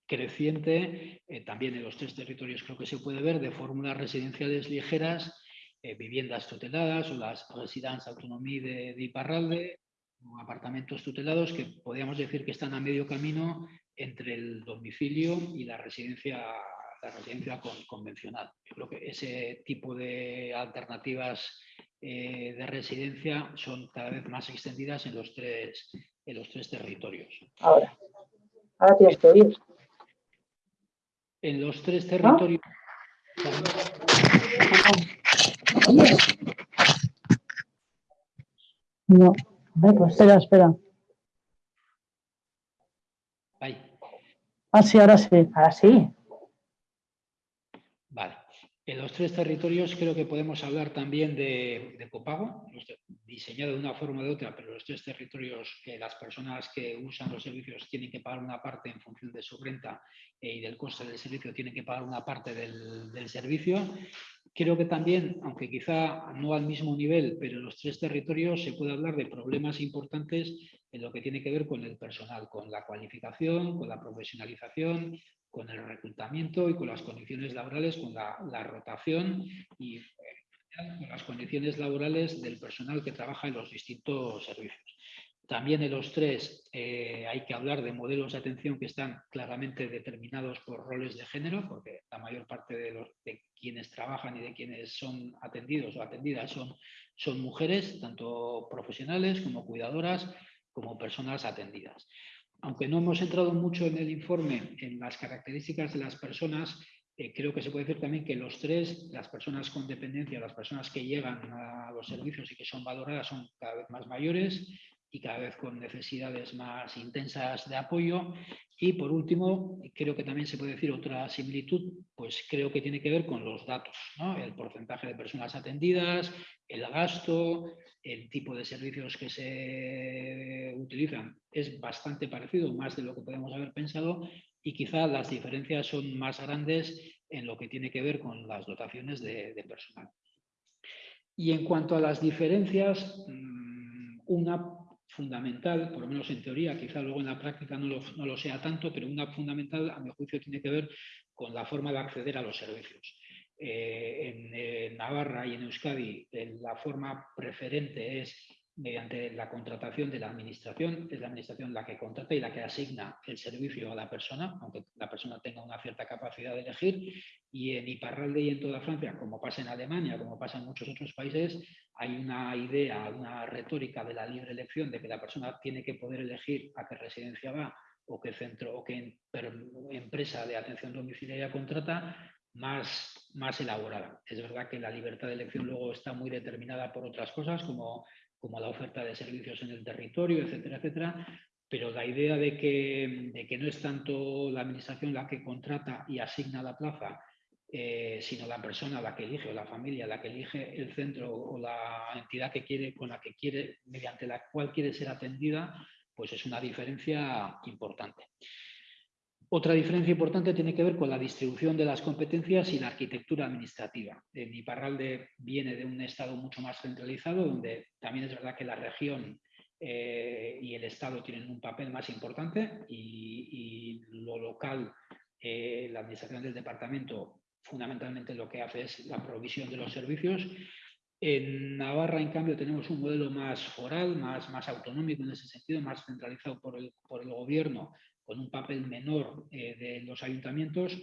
creciente, eh, también en los tres territorios creo que se puede ver, de fórmulas residenciales ligeras eh, viviendas tuteladas o las residencias autonomía de, de Iparralde, apartamentos tutelados que podríamos decir que están a medio camino entre el domicilio y la residencia, la residencia convencional. Yo creo que ese tipo de alternativas eh, de residencia son cada vez más extendidas en los tres, en los tres territorios. Ahora, ahora tienes que oír. En los tres territorios... No, pues espera, espera. Ahí. Ah, sí, ahora sí, ahora sí. Vale. En los tres territorios creo que podemos hablar también de, copago, diseñado de una forma o de otra, pero los tres territorios que las personas que usan los servicios tienen que pagar una parte en función de su renta eh, y del coste del servicio tienen que pagar una parte del, del servicio. Creo que también, aunque quizá no al mismo nivel, pero en los tres territorios se puede hablar de problemas importantes en lo que tiene que ver con el personal, con la cualificación, con la profesionalización, con el reclutamiento y con las condiciones laborales, con la, rotación y eh, con las condiciones laborales del personal que trabaja en los distintos servicios. También en los tres eh, hay que hablar de modelos de atención que están claramente determinados por roles de género, porque la mayor parte de, quienes trabajan y de quienes son atendidos o atendidas son, son mujeres, tanto profesionales como cuidadoras, como personas atendidas. Aunque no hemos entrado mucho en el informe en las características de las personas, eh, creo que se puede decir también que los tres, las personas con dependencia, las personas que llegan a los servicios y que son valoradas son cada vez más mayores y cada vez con necesidades más intensas de apoyo. Y por último, creo que también se puede decir otra similitud, pues creo que tiene que ver con los datos, el porcentaje de personas atendidas, el gasto, el tipo de servicios que se utilizan es bastante parecido, más de lo que podemos haber pensado, y quizá las diferencias son más grandes en lo que tiene que ver con las dotaciones de, personal. Y en cuanto a las diferencias, mm, una fundamental, por lo menos en teoría, quizá luego en la práctica no lo, sea tanto, pero una fundamental, a mi juicio, tiene que ver con la forma de acceder a los servicios. Eh, en, Navarra y en Euskadi la forma preferente es mediante la contratación de la administración, es la administración la que contrata y la que asigna el servicio a la persona, aunque la persona tenga una cierta capacidad de elegir. Y en Iparralde y en toda Francia, como pasa en Alemania, como pasa en muchos otros países, hay una idea, una retórica de la libre elección, de que la persona tiene que poder elegir a qué residencia va o qué centro o qué empresa de atención domiciliaria contrata, más, más elaborada. Es verdad que la libertad de elección luego está muy determinada por otras cosas, como, como la oferta de servicios en el territorio, etcétera, etcétera, pero la idea de que, de que no es tanto la administración la que contrata y asigna la plaza, eh, sino la persona la que elige o la familia la que elige el centro o la entidad que quiere, con la que quiere, mediante la cual quiere ser atendida, pues es una diferencia importante. Otra diferencia importante tiene que ver con la distribución de las competencias y la arquitectura administrativa. En Iparralde viene de un estado mucho más centralizado, donde también es verdad que la región eh, y el estado tienen un papel más importante y, lo local, eh, la administración del departamento fundamentalmente lo que hace es la provisión de los servicios. En Navarra, en cambio, tenemos un modelo más foral, más, más autonómico en ese sentido, más centralizado por el, por el gobierno con un papel menor eh, de los ayuntamientos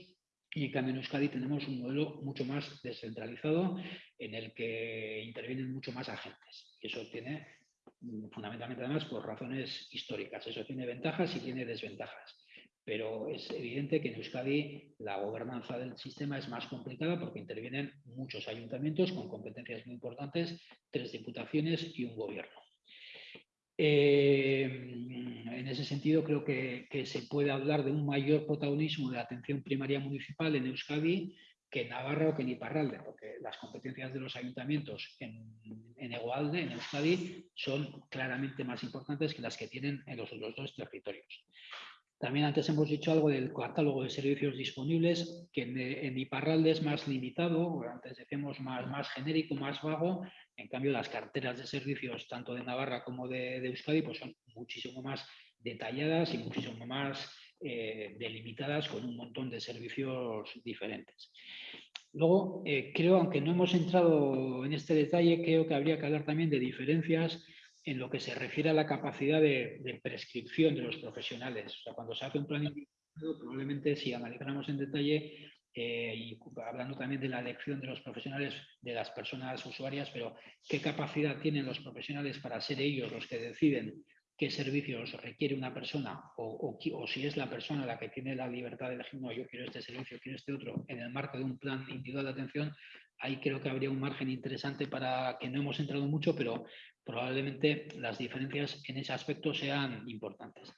y en cambio en Euskadi tenemos un modelo mucho más descentralizado en el que intervienen mucho más agentes. Y eso tiene mm, fundamentalmente además por razones históricas. Eso tiene ventajas y tiene desventajas. Pero es evidente que en Euskadi la gobernanza del sistema es más complicada porque intervienen muchos ayuntamientos con competencias muy importantes, tres diputaciones y un gobierno. Eh, en ese sentido, creo que, se puede hablar de un mayor protagonismo de atención primaria municipal en Euskadi que en Navarra o que en Iparralde, porque las competencias de los ayuntamientos en, en Egualde, en Euskadi, son claramente más importantes que las que tienen en los otros dos territorios. También antes hemos dicho algo del catálogo de servicios disponibles, que en, Iparralde es más limitado, antes decíamos más, más genérico, más vago, en cambio las carteras de servicios tanto de Navarra como de, Euskadi pues son muchísimo más detalladas y muchísimo más eh, delimitadas con un montón de servicios diferentes. Luego, eh, creo, aunque no hemos entrado en este detalle, creo que habría que hablar también de diferencias en lo que se refiere a la capacidad de, prescripción de los profesionales. O sea, cuando se hace un plan individualizado, probablemente si analizáramos en detalle, eh, y hablando también de la elección de los profesionales, de las personas usuarias, pero qué capacidad tienen los profesionales para ser ellos los que deciden qué servicios requiere una persona o, o, si es la persona la que tiene la libertad de elegir, no, yo quiero este servicio, quiero este otro, en el marco de un plan individual de atención, ahí creo que habría un margen interesante para que no hemos entrado mucho, pero probablemente las diferencias en ese aspecto sean importantes.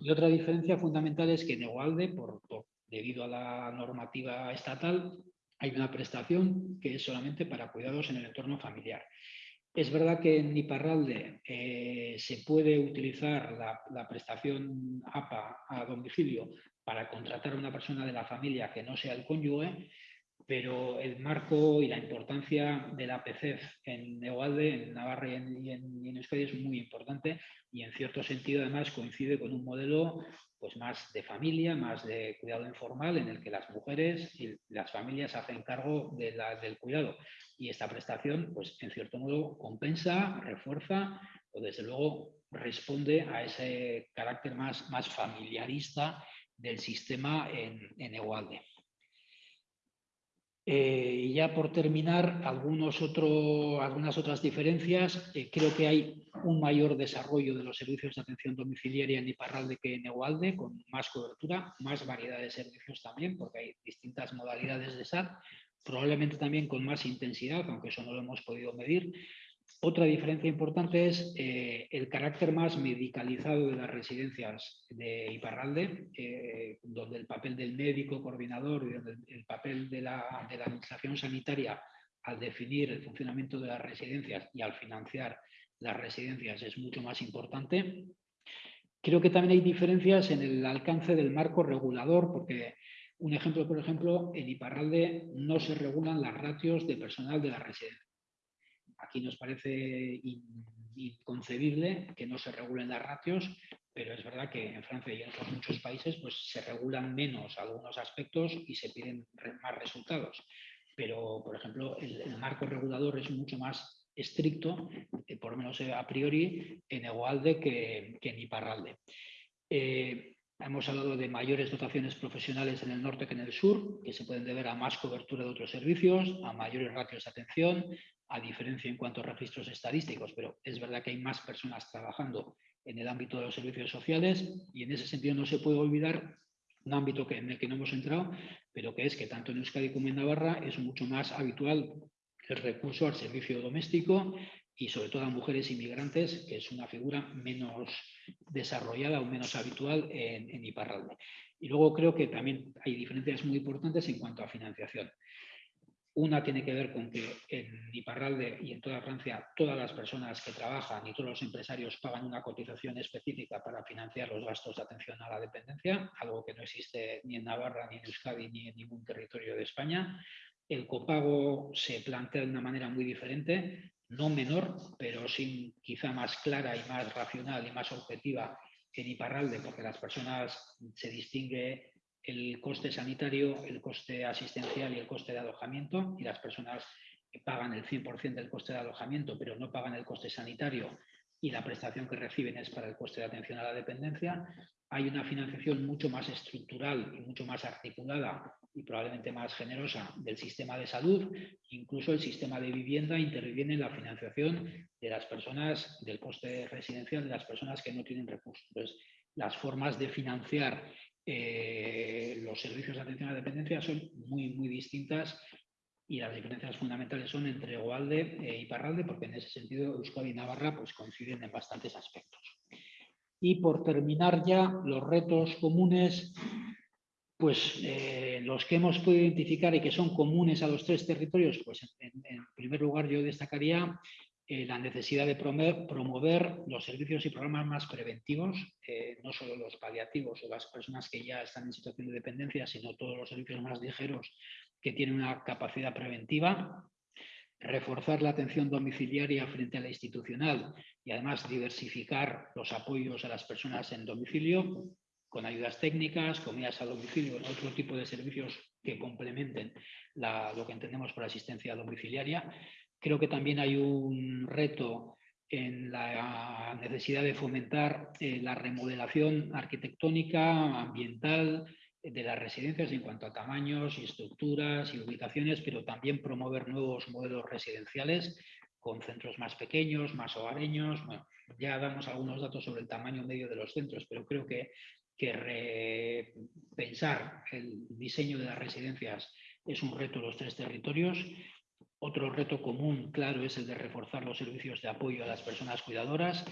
Y otra diferencia fundamental es que en Egualde, por, debido a la normativa estatal, hay una prestación que es solamente para cuidados en el entorno familiar. Es verdad que en Iparralde eh, se puede utilizar la, prestación APA a domicilio para contratar a una persona de la familia que no sea el cónyuge, pero el marco y la importancia de la PCEF en Egualde, en Navarra y en, y Euskadi es muy importante y en cierto sentido además coincide con un modelo pues más de familia, más de cuidado informal, en el que las mujeres y las familias hacen cargo del cuidado. Y esta prestación, pues en cierto modo, compensa, refuerza o desde luego responde a ese carácter más, más familiarista del sistema en, en. Eh, y ya por terminar, algunas otras diferencias. Eh, creo que hay un mayor desarrollo de los servicios de atención domiciliaria en Iparralde que en Egualde, con más cobertura, más variedad de servicios también, porque hay distintas modalidades de SAT, probablemente también con más intensidad, aunque eso no lo hemos podido medir. Otra diferencia importante es eh, el carácter más medicalizado de las residencias de Iparralde, eh, donde el papel del médico coordinador y el papel de la, de la, administración sanitaria al definir el funcionamiento de las residencias y al financiar las residencias es mucho más importante. Creo que también hay diferencias en el alcance del marco regulador, porque un ejemplo, por ejemplo, en Iparralde no se regulan las ratios de personal de la residencia Aquí nos parece inconcebible que no se regulen las ratios, pero es verdad que en Francia y en otros muchos países pues, se regulan menos algunos aspectos y se piden más resultados. Pero, por ejemplo, el, marco regulador es mucho más estricto, eh, por lo menos eh, a priori, en Egualde que, en Iparralde. Eh, hemos hablado de mayores dotaciones profesionales en el norte que en el sur, que se pueden deber a más cobertura de otros servicios, a mayores ratios de atención, a diferencia en cuanto a registros estadísticos, pero es verdad que hay más personas trabajando en el ámbito de los servicios sociales y en ese sentido no se puede olvidar un ámbito que, en el que no hemos entrado, pero que es que tanto en Euskadi como en Navarra es mucho más habitual el recurso al servicio doméstico y sobre todo a mujeres inmigrantes, que es una figura menos desarrollada o menos habitual en, en Iparralde. Y luego creo que también hay diferencias muy importantes en cuanto a financiación. Una tiene que ver con que en Iparralde y en toda Francia todas las personas que trabajan y todos los empresarios pagan una cotización específica para financiar los gastos de atención a la dependencia, algo que no existe ni en Navarra, ni en Euskadi, ni en ningún territorio de España. El copago se plantea de una manera muy diferente, no menor, pero sin quizá más clara y más racional y más objetiva en Iparralde, porque las personas se distingue el coste sanitario, el coste asistencial y el coste de alojamiento, y las personas que pagan el 100% del coste de alojamiento, pero no pagan el coste sanitario y la prestación que reciben es para el coste de atención a la dependencia, hay una financiación mucho más estructural y mucho más articulada y probablemente más generosa del sistema de salud, incluso el sistema de vivienda interviene en la financiación de las personas del coste residencial, de las personas que no tienen recursos. Entonces, las formas de financiar eh, los servicios de atención a la dependencia son muy, muy distintas y las diferencias fundamentales son entre Egualde e Iparralde, porque en ese sentido Euskadi y Navarra pues, coinciden en bastantes aspectos. Y por terminar ya, los retos comunes, pues eh, los que hemos podido identificar y que son comunes a los tres territorios, pues en primer lugar yo destacaría eh, la necesidad de promover, los servicios y programas más preventivos, eh, no solo los paliativos o las personas que ya están en situación de dependencia, sino todos los servicios más ligeros que tienen una capacidad preventiva, reforzar la atención domiciliaria frente a la institucional y además diversificar los apoyos a las personas en domicilio, con ayudas técnicas, comidas a domicilio, otro tipo de servicios que complementen lo que entendemos por asistencia domiciliaria. Creo que también hay un reto en la necesidad de fomentar eh, la remodelación arquitectónica, ambiental, de las residencias en cuanto a tamaños y estructuras y ubicaciones, pero también promover nuevos modelos residenciales con centros más pequeños, más hogareños. Bueno, ya damos algunos datos sobre el tamaño medio de los centros, pero creo que, que pensar el diseño de las residencias es un reto en los tres territorios. Otro reto común, claro, es el de reforzar los servicios de apoyo a las personas cuidadoras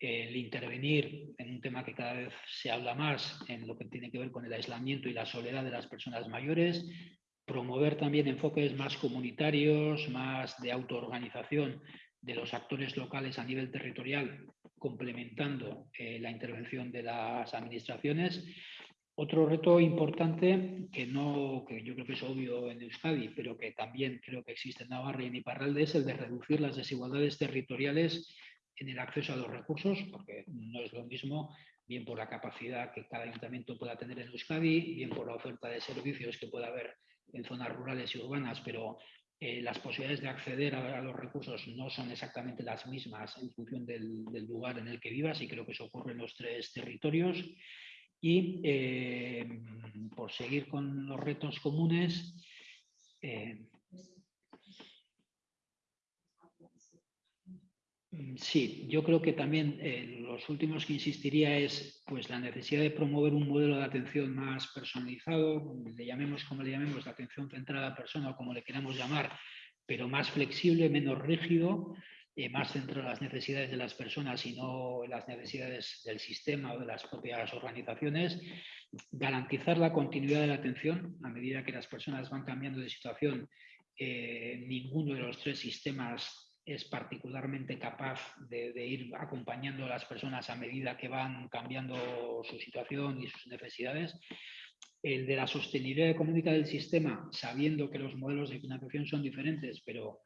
el intervenir en un tema que cada vez se habla más en lo que tiene que ver con el aislamiento y la soledad de las personas mayores, promover también enfoques más comunitarios, más de autoorganización de los actores locales a nivel territorial, complementando eh, la intervención de las administraciones. Otro reto importante que, no, que yo creo que es obvio en Euskadi, pero que también creo que existe en Navarra y en Iparralde, es el de reducir las desigualdades territoriales en el acceso a los recursos, porque no es lo mismo, bien por la capacidad que cada ayuntamiento pueda tener en Euskadi, bien por la oferta de servicios que pueda haber en zonas rurales y urbanas, pero eh, las posibilidades de acceder a, los recursos no son exactamente las mismas en función del, lugar en el que vivas y creo que eso ocurre en los tres territorios. Y eh, por seguir con los retos comunes, eh, sí, yo creo que también eh, los últimos que insistiría es pues, la necesidad de promover un modelo de atención más personalizado, le llamemos como le llamemos, la atención centrada a persona o como le queramos llamar, pero más flexible, menos rígido, eh, más centrado en las necesidades de las personas y no las necesidades del sistema o de las propias organizaciones. Garantizar la continuidad de la atención a medida que las personas van cambiando de situación. Eh, ninguno de los tres sistemas es particularmente capaz de, ir acompañando a las personas a medida que van cambiando su situación y sus necesidades. El de la sostenibilidad económica del sistema, sabiendo que los modelos de financiación son diferentes, pero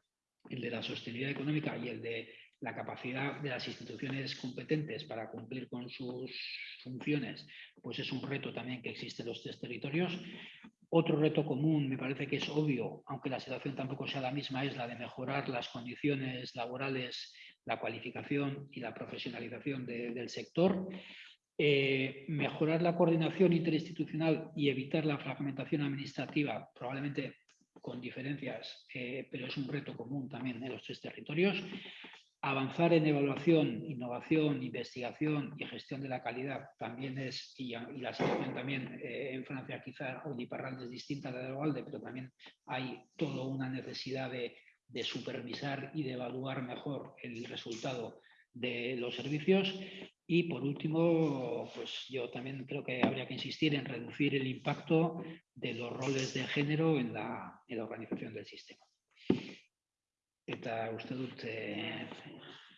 el de la sostenibilidad económica y el de la capacidad de las instituciones competentes para cumplir con sus funciones, pues es un reto también que existe en los tres territorios. Otro reto común, me parece que es obvio, aunque la situación tampoco sea la misma, es la de mejorar las condiciones laborales, la cualificación y la profesionalización del sector. Eh, mejorar la coordinación interinstitucional y evitar la fragmentación administrativa, probablemente con diferencias, eh, pero es un reto común también en los tres territorios avanzar en evaluación, innovación, investigación y gestión de la calidad también es, y, la situación también eh, en Francia quizá Iparralde es distinta a la de Ovalde, pero también hay toda una necesidad de, supervisar y de evaluar mejor el resultado de los servicios. Y por último, pues yo también creo que habría que insistir en reducir el impacto de los roles de género en la, en la organización del sistema. eta uste dut e,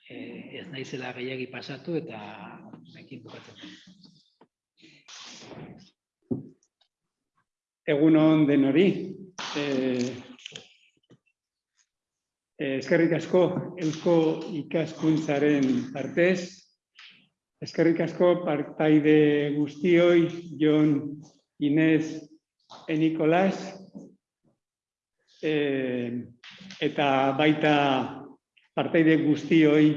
e, ez naizela gehiagi pasatu eta bukatzen. Egun hon den hori, e, eskerrik asko eusko ikaskuntzaren partez, eskerrik asko partaide guztioi, Jon, Inez, Enikolas, eh, eta baita parteide guztioi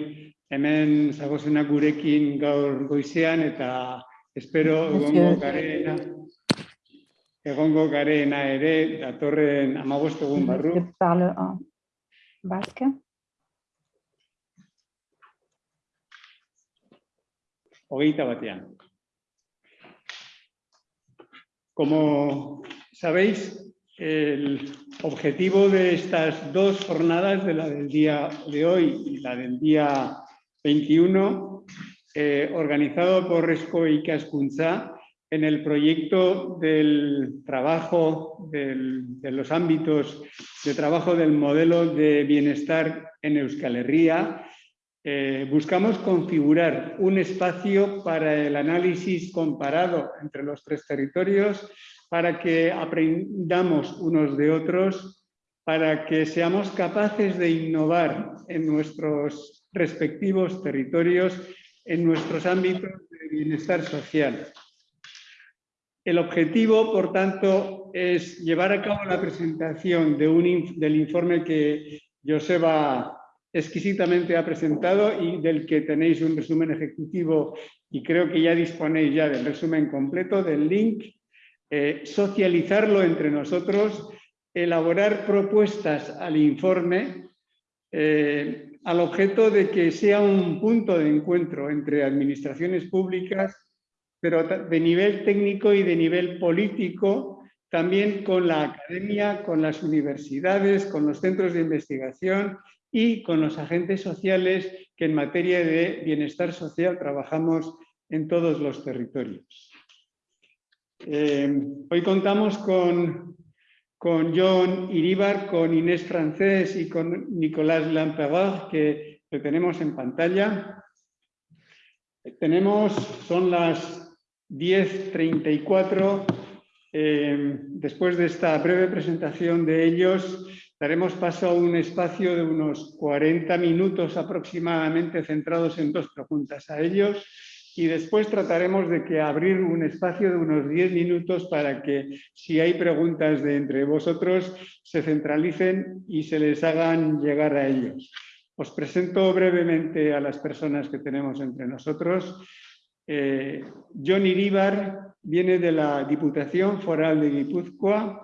hemen zagozenak gurekin gaur goizean eta espero egongo garena egongo garena ere datorren amabost egun barru. Basque. Hogeita batean. Como sabéis, el objetivo de estas dos jornadas, de la del día de hoy y la del día 21, eh, organizado por Resco y Cascunza, en el proyecto del trabajo, de los ámbitos de trabajo del modelo de bienestar en Euskal Herria, eh, buscamos configurar un espacio para el análisis comparado entre los tres territorios para que aprendamos unos de otros, para que seamos capaces de innovar en nuestros respectivos territorios, en nuestros ámbitos de bienestar social. El objetivo, por tanto, es llevar a cabo la presentación del informe que Joseba exquisitamente ha presentado y del que tenéis un resumen ejecutivo y creo que ya disponéis ya del resumen completo, del link, eh, socializarlo entre nosotros, elaborar propuestas al informe eh, al objeto de que sea un punto de encuentro entre administraciones públicas, pero de nivel técnico y de nivel político, también con la academia, con las universidades, con los centros de investigación y con los agentes sociales que en materia de bienestar social trabajamos en todos los territorios. Eh, hoy contamos con, con John Iribar, con Inés Francés y con Nicolás Lampereur, que, que tenemos en pantalla. Tenemos, son las 10.34. Eh, después de esta breve presentación de ellos, daremos paso a un espacio de unos 40 minutos aproximadamente centrados en dos preguntas a ellos y después trataremos de que abrir un espacio de unos 10 minutos para que si hay preguntas de entre vosotros se centralicen y se les hagan llegar a ellos. Os presento brevemente a las personas que tenemos entre nosotros. Eh, John Iríbar viene de la Diputación Foral de Guipúzcoa.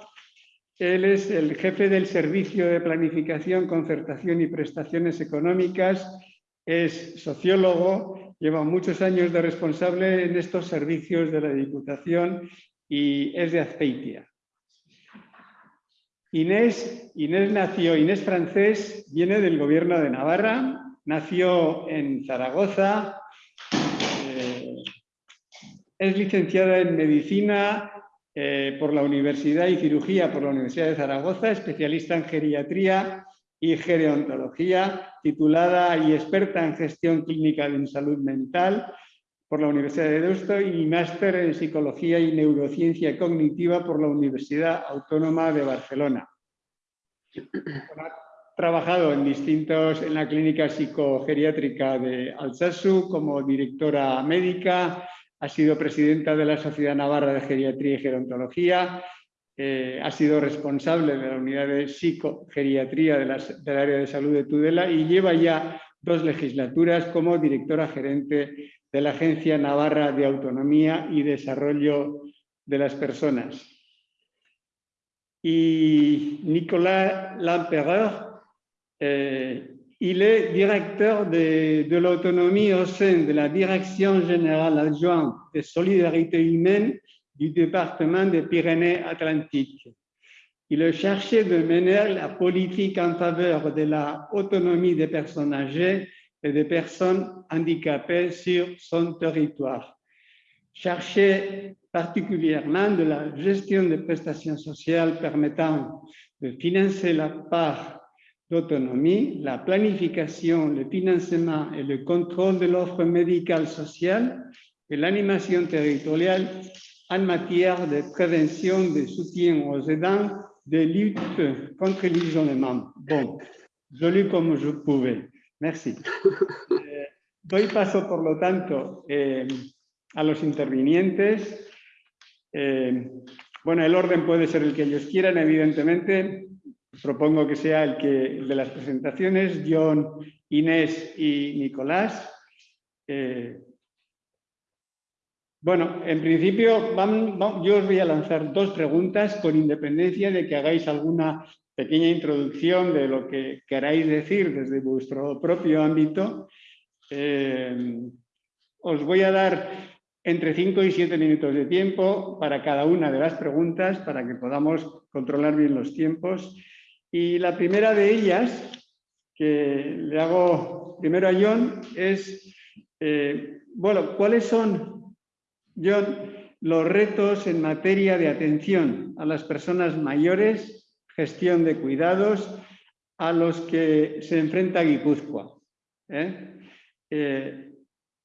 Él es el jefe del Servicio de Planificación, Concertación y Prestaciones Económicas. Es sociólogo, lleva muchos años de responsable en estos servicios de la Diputación y es de Azpeitia. Inés, Inés nació, Inés Francés, viene del gobierno de Navarra, nació en Zaragoza, es licenciada en Medicina eh, por la Universidad y Cirugía por la Universidad de Zaragoza, especialista en geriatría y gerontología, titulada y experta en gestión clínica en salud mental por la Universidad de Deusto y máster en psicología y neurociencia cognitiva por la Universidad Autónoma de Barcelona. Ha trabajado en distintos en la clínica psicogeriátrica de Alsasu como directora médica, ha sido presidenta de la Sociedad Navarra de Geriatría y Gerontología, eh, ha sido responsable de la unidad de psicogeriatría de del área de salud de Tudela y lleva ya dos legislaturas como directora gerente de la Agencia Navarra de Autonomía y Desarrollo de las Personas. Y Nicolas Lampereur, eh, Il est directeur de, de l'autonomie au sein de la Direction générale adjointe des solidarités humaines du département des Pyrénées-Atlantiques. Il a cherché de mener la politique en faveur de l'autonomie des personnes âgées et des personnes handicapées sur son territoire. Chercher particulièrement de la gestion des prestations sociales permettant de financer la part d'autonomie, la planification, le financement et le contrôle de l'offre médicale sociale et l'animation territoriale en matière de prévention, de soutien aux aidants, de lutte contre l'isolement. Bon, je lu comme je pouvais. Merci. Eh, doy paso, por lo tanto, eh, a los intervinientes. Eh, bueno, el orden puede ser el que ellos quieran, evidentemente propongo que sea el, que, de las presentaciones, John, Inés y Nicolás. Eh, bueno, en principio yo os voy a lanzar dos preguntas con independencia de que hagáis alguna pequeña introducción de lo que queráis decir desde vuestro propio ámbito. Eh, os voy a dar entre 5 y 7 minutos de tiempo para cada una de las preguntas para que podamos controlar bien los tiempos. Y la primera de ellas, que le hago primero a John, es, eh, bueno, ¿cuáles son, John, los retos en materia de atención a las personas mayores, gestión de cuidados, a los que se enfrenta Guipúzcoa? ¿Eh? Eh,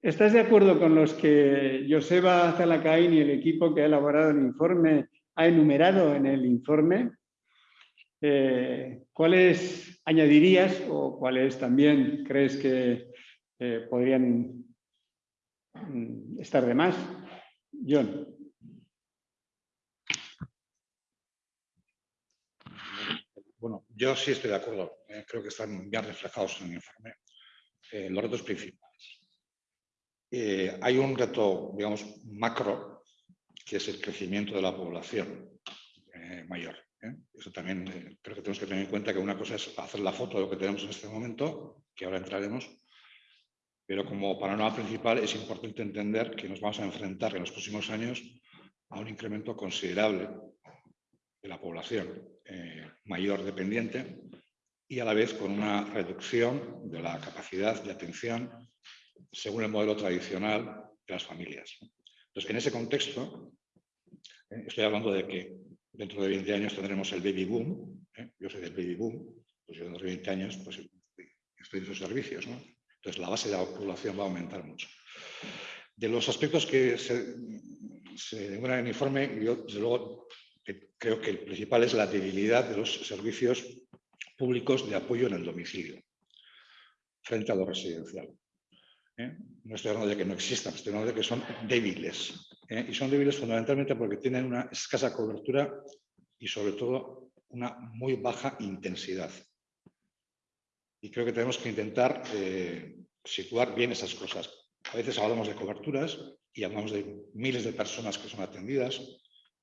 ¿Estás de acuerdo con los que Joseba Zalacaín y el equipo que ha elaborado el informe ha enumerado en el informe? Eh, ¿cuáles añadirías o cuáles también crees que eh, podrían mm, estar de más? John. Bueno, yo sí estoy de acuerdo. Eh, creo que están bien reflejados en el informe. Los retos principales. Hay un reto, digamos, macro, que es el crecimiento de la población mayor. ¿Eh? Eso también eh, creo que tenemos que tener en cuenta que una cosa es hacer la foto de lo que tenemos en este momento, que ahora entraremos, pero como panorama principal es importante entender que nos vamos a enfrentar en los próximos años a un incremento considerable de la población eh, mayor dependiente y a la vez con una reducción de la capacidad de atención según el modelo tradicional de las familias. Entonces, en ese contexto, estoy hablando de que dentro de 20 años tendremos el baby boom. ¿eh? Yo soy del baby boom, pues yo dentro de 20 años pues, estoy en esos servicios. ¿no? Entonces, la base de la población va a aumentar mucho. De los aspectos que se, se en el informe, yo desde luego creo que el principal es la debilidad de los servicios públicos de apoyo en el domicilio frente a lo residencial. ¿Eh? No estoy hablando de que no existan, estoy hablando de que son débiles. ¿eh? Y son débiles fundamentalmente porque tienen una escasa cobertura y sobre todo una muy baja intensidad. Y creo que tenemos que intentar eh, situar bien esas cosas. A veces hablamos de coberturas y hablamos de miles de personas que son atendidas,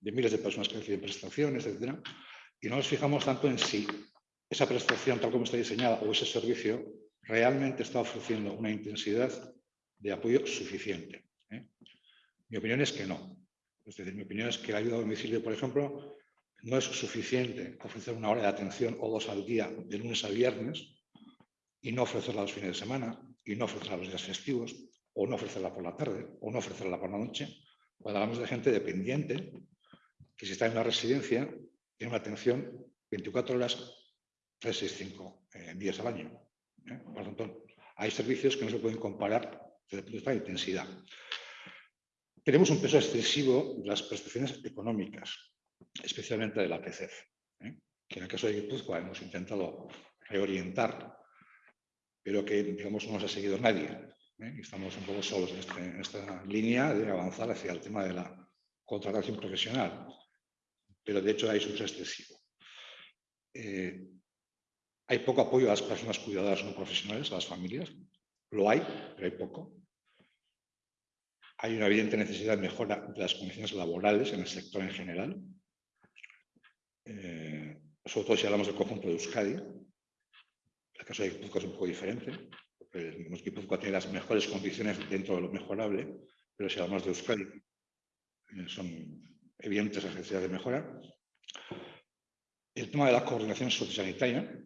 de miles de personas que reciben prestaciones, etc. Y no nos fijamos tanto en si esa prestación, tal como está diseñada, o ese servicio, realmente está ofreciendo una intensidad de apoyo suficiente. ¿eh? Mi opinión es que no. Es decir, mi opinión es que la ayuda a domicilio, por ejemplo, no es suficiente ofrecer una hora de atención o dos al día de lunes a viernes y no ofrecerla los fines de semana y no ofrecerla los días festivos o no ofrecerla por la tarde o no ofrecerla por la noche. Cuando hablamos de gente dependiente, que si está en una residencia, tiene una atención 24 horas, 365 eh, días al año. ¿Eh? Por lo tanto, hay servicios que no se pueden comparar desde el punto de vista de intensidad. Tenemos un peso excesivo de las prestaciones económicas, especialmente de la PCF, ¿eh? que en el caso de Guipúzcoa hemos intentado reorientar, pero que digamos no nos ha seguido nadie. ¿eh? Estamos un poco solos en, este- en esta línea de avanzar hacia el tema de la contratación profesional, pero de hecho hay un excesivo. Eh, hay poco apoyo a las personas cuidadoras no profesionales, a las familias. Lo hay, pero hay poco. Hay una evidente necesidad de mejora de las condiciones laborales en el sector en general. Eh, sobre todo si hablamos del conjunto de Euskadi. El caso de Guipúzcoa es un poco diferente, porque Guipúzcoa tiene las mejores condiciones dentro de lo mejorable, pero si hablamos de Euskadi, eh, son evidentes las necesidades de mejora. El tema de la coordinación sociosanitaria,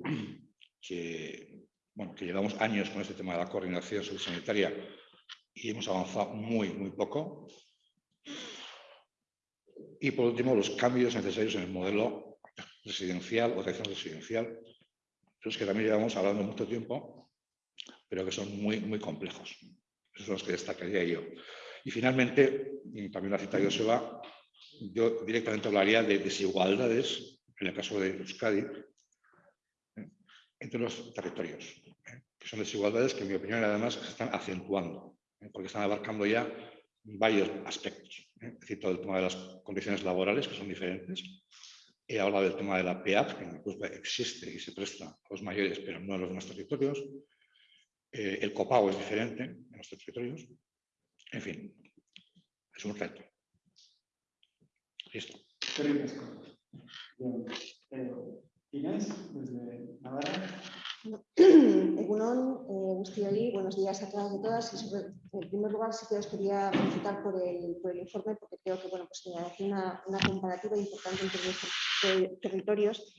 que, bueno, que llevamos años con este tema de la coordinación sociosanitaria y hemos avanzado muy, muy poco. Y por último, los cambios necesarios en el modelo residencial o atención residencial, los que también llevamos hablando mucho tiempo, pero que son muy, muy complejos. Esos son los que destacaría yo. Y finalmente, también lo ha citado Joseba, yo directamente hablaría de desigualdades, en el caso de Euskadi, ¿eh? entre los territorios, ¿eh? que son desigualdades que en mi opinión además se están acentuando, ¿eh? porque están abarcando ya varios aspectos. ¿eh? Cito el tema de las condiciones laborales, que son diferentes. He hablado del tema de la PEAP, que en existe y se presta a los mayores, pero no a los demás territorios. El copago es diferente en nuestros territorios. En fin, es un reto. Listo. Bien, eh, Inés, desde Navarra. Egunon, eh, guztioi, buenos días a todas y todas. Y sobre- en primer lugar, sí que os quería felicitar por el, por el informe, porque creo que bueno, pues, hace una, una comparativa importante entre eh, territorios.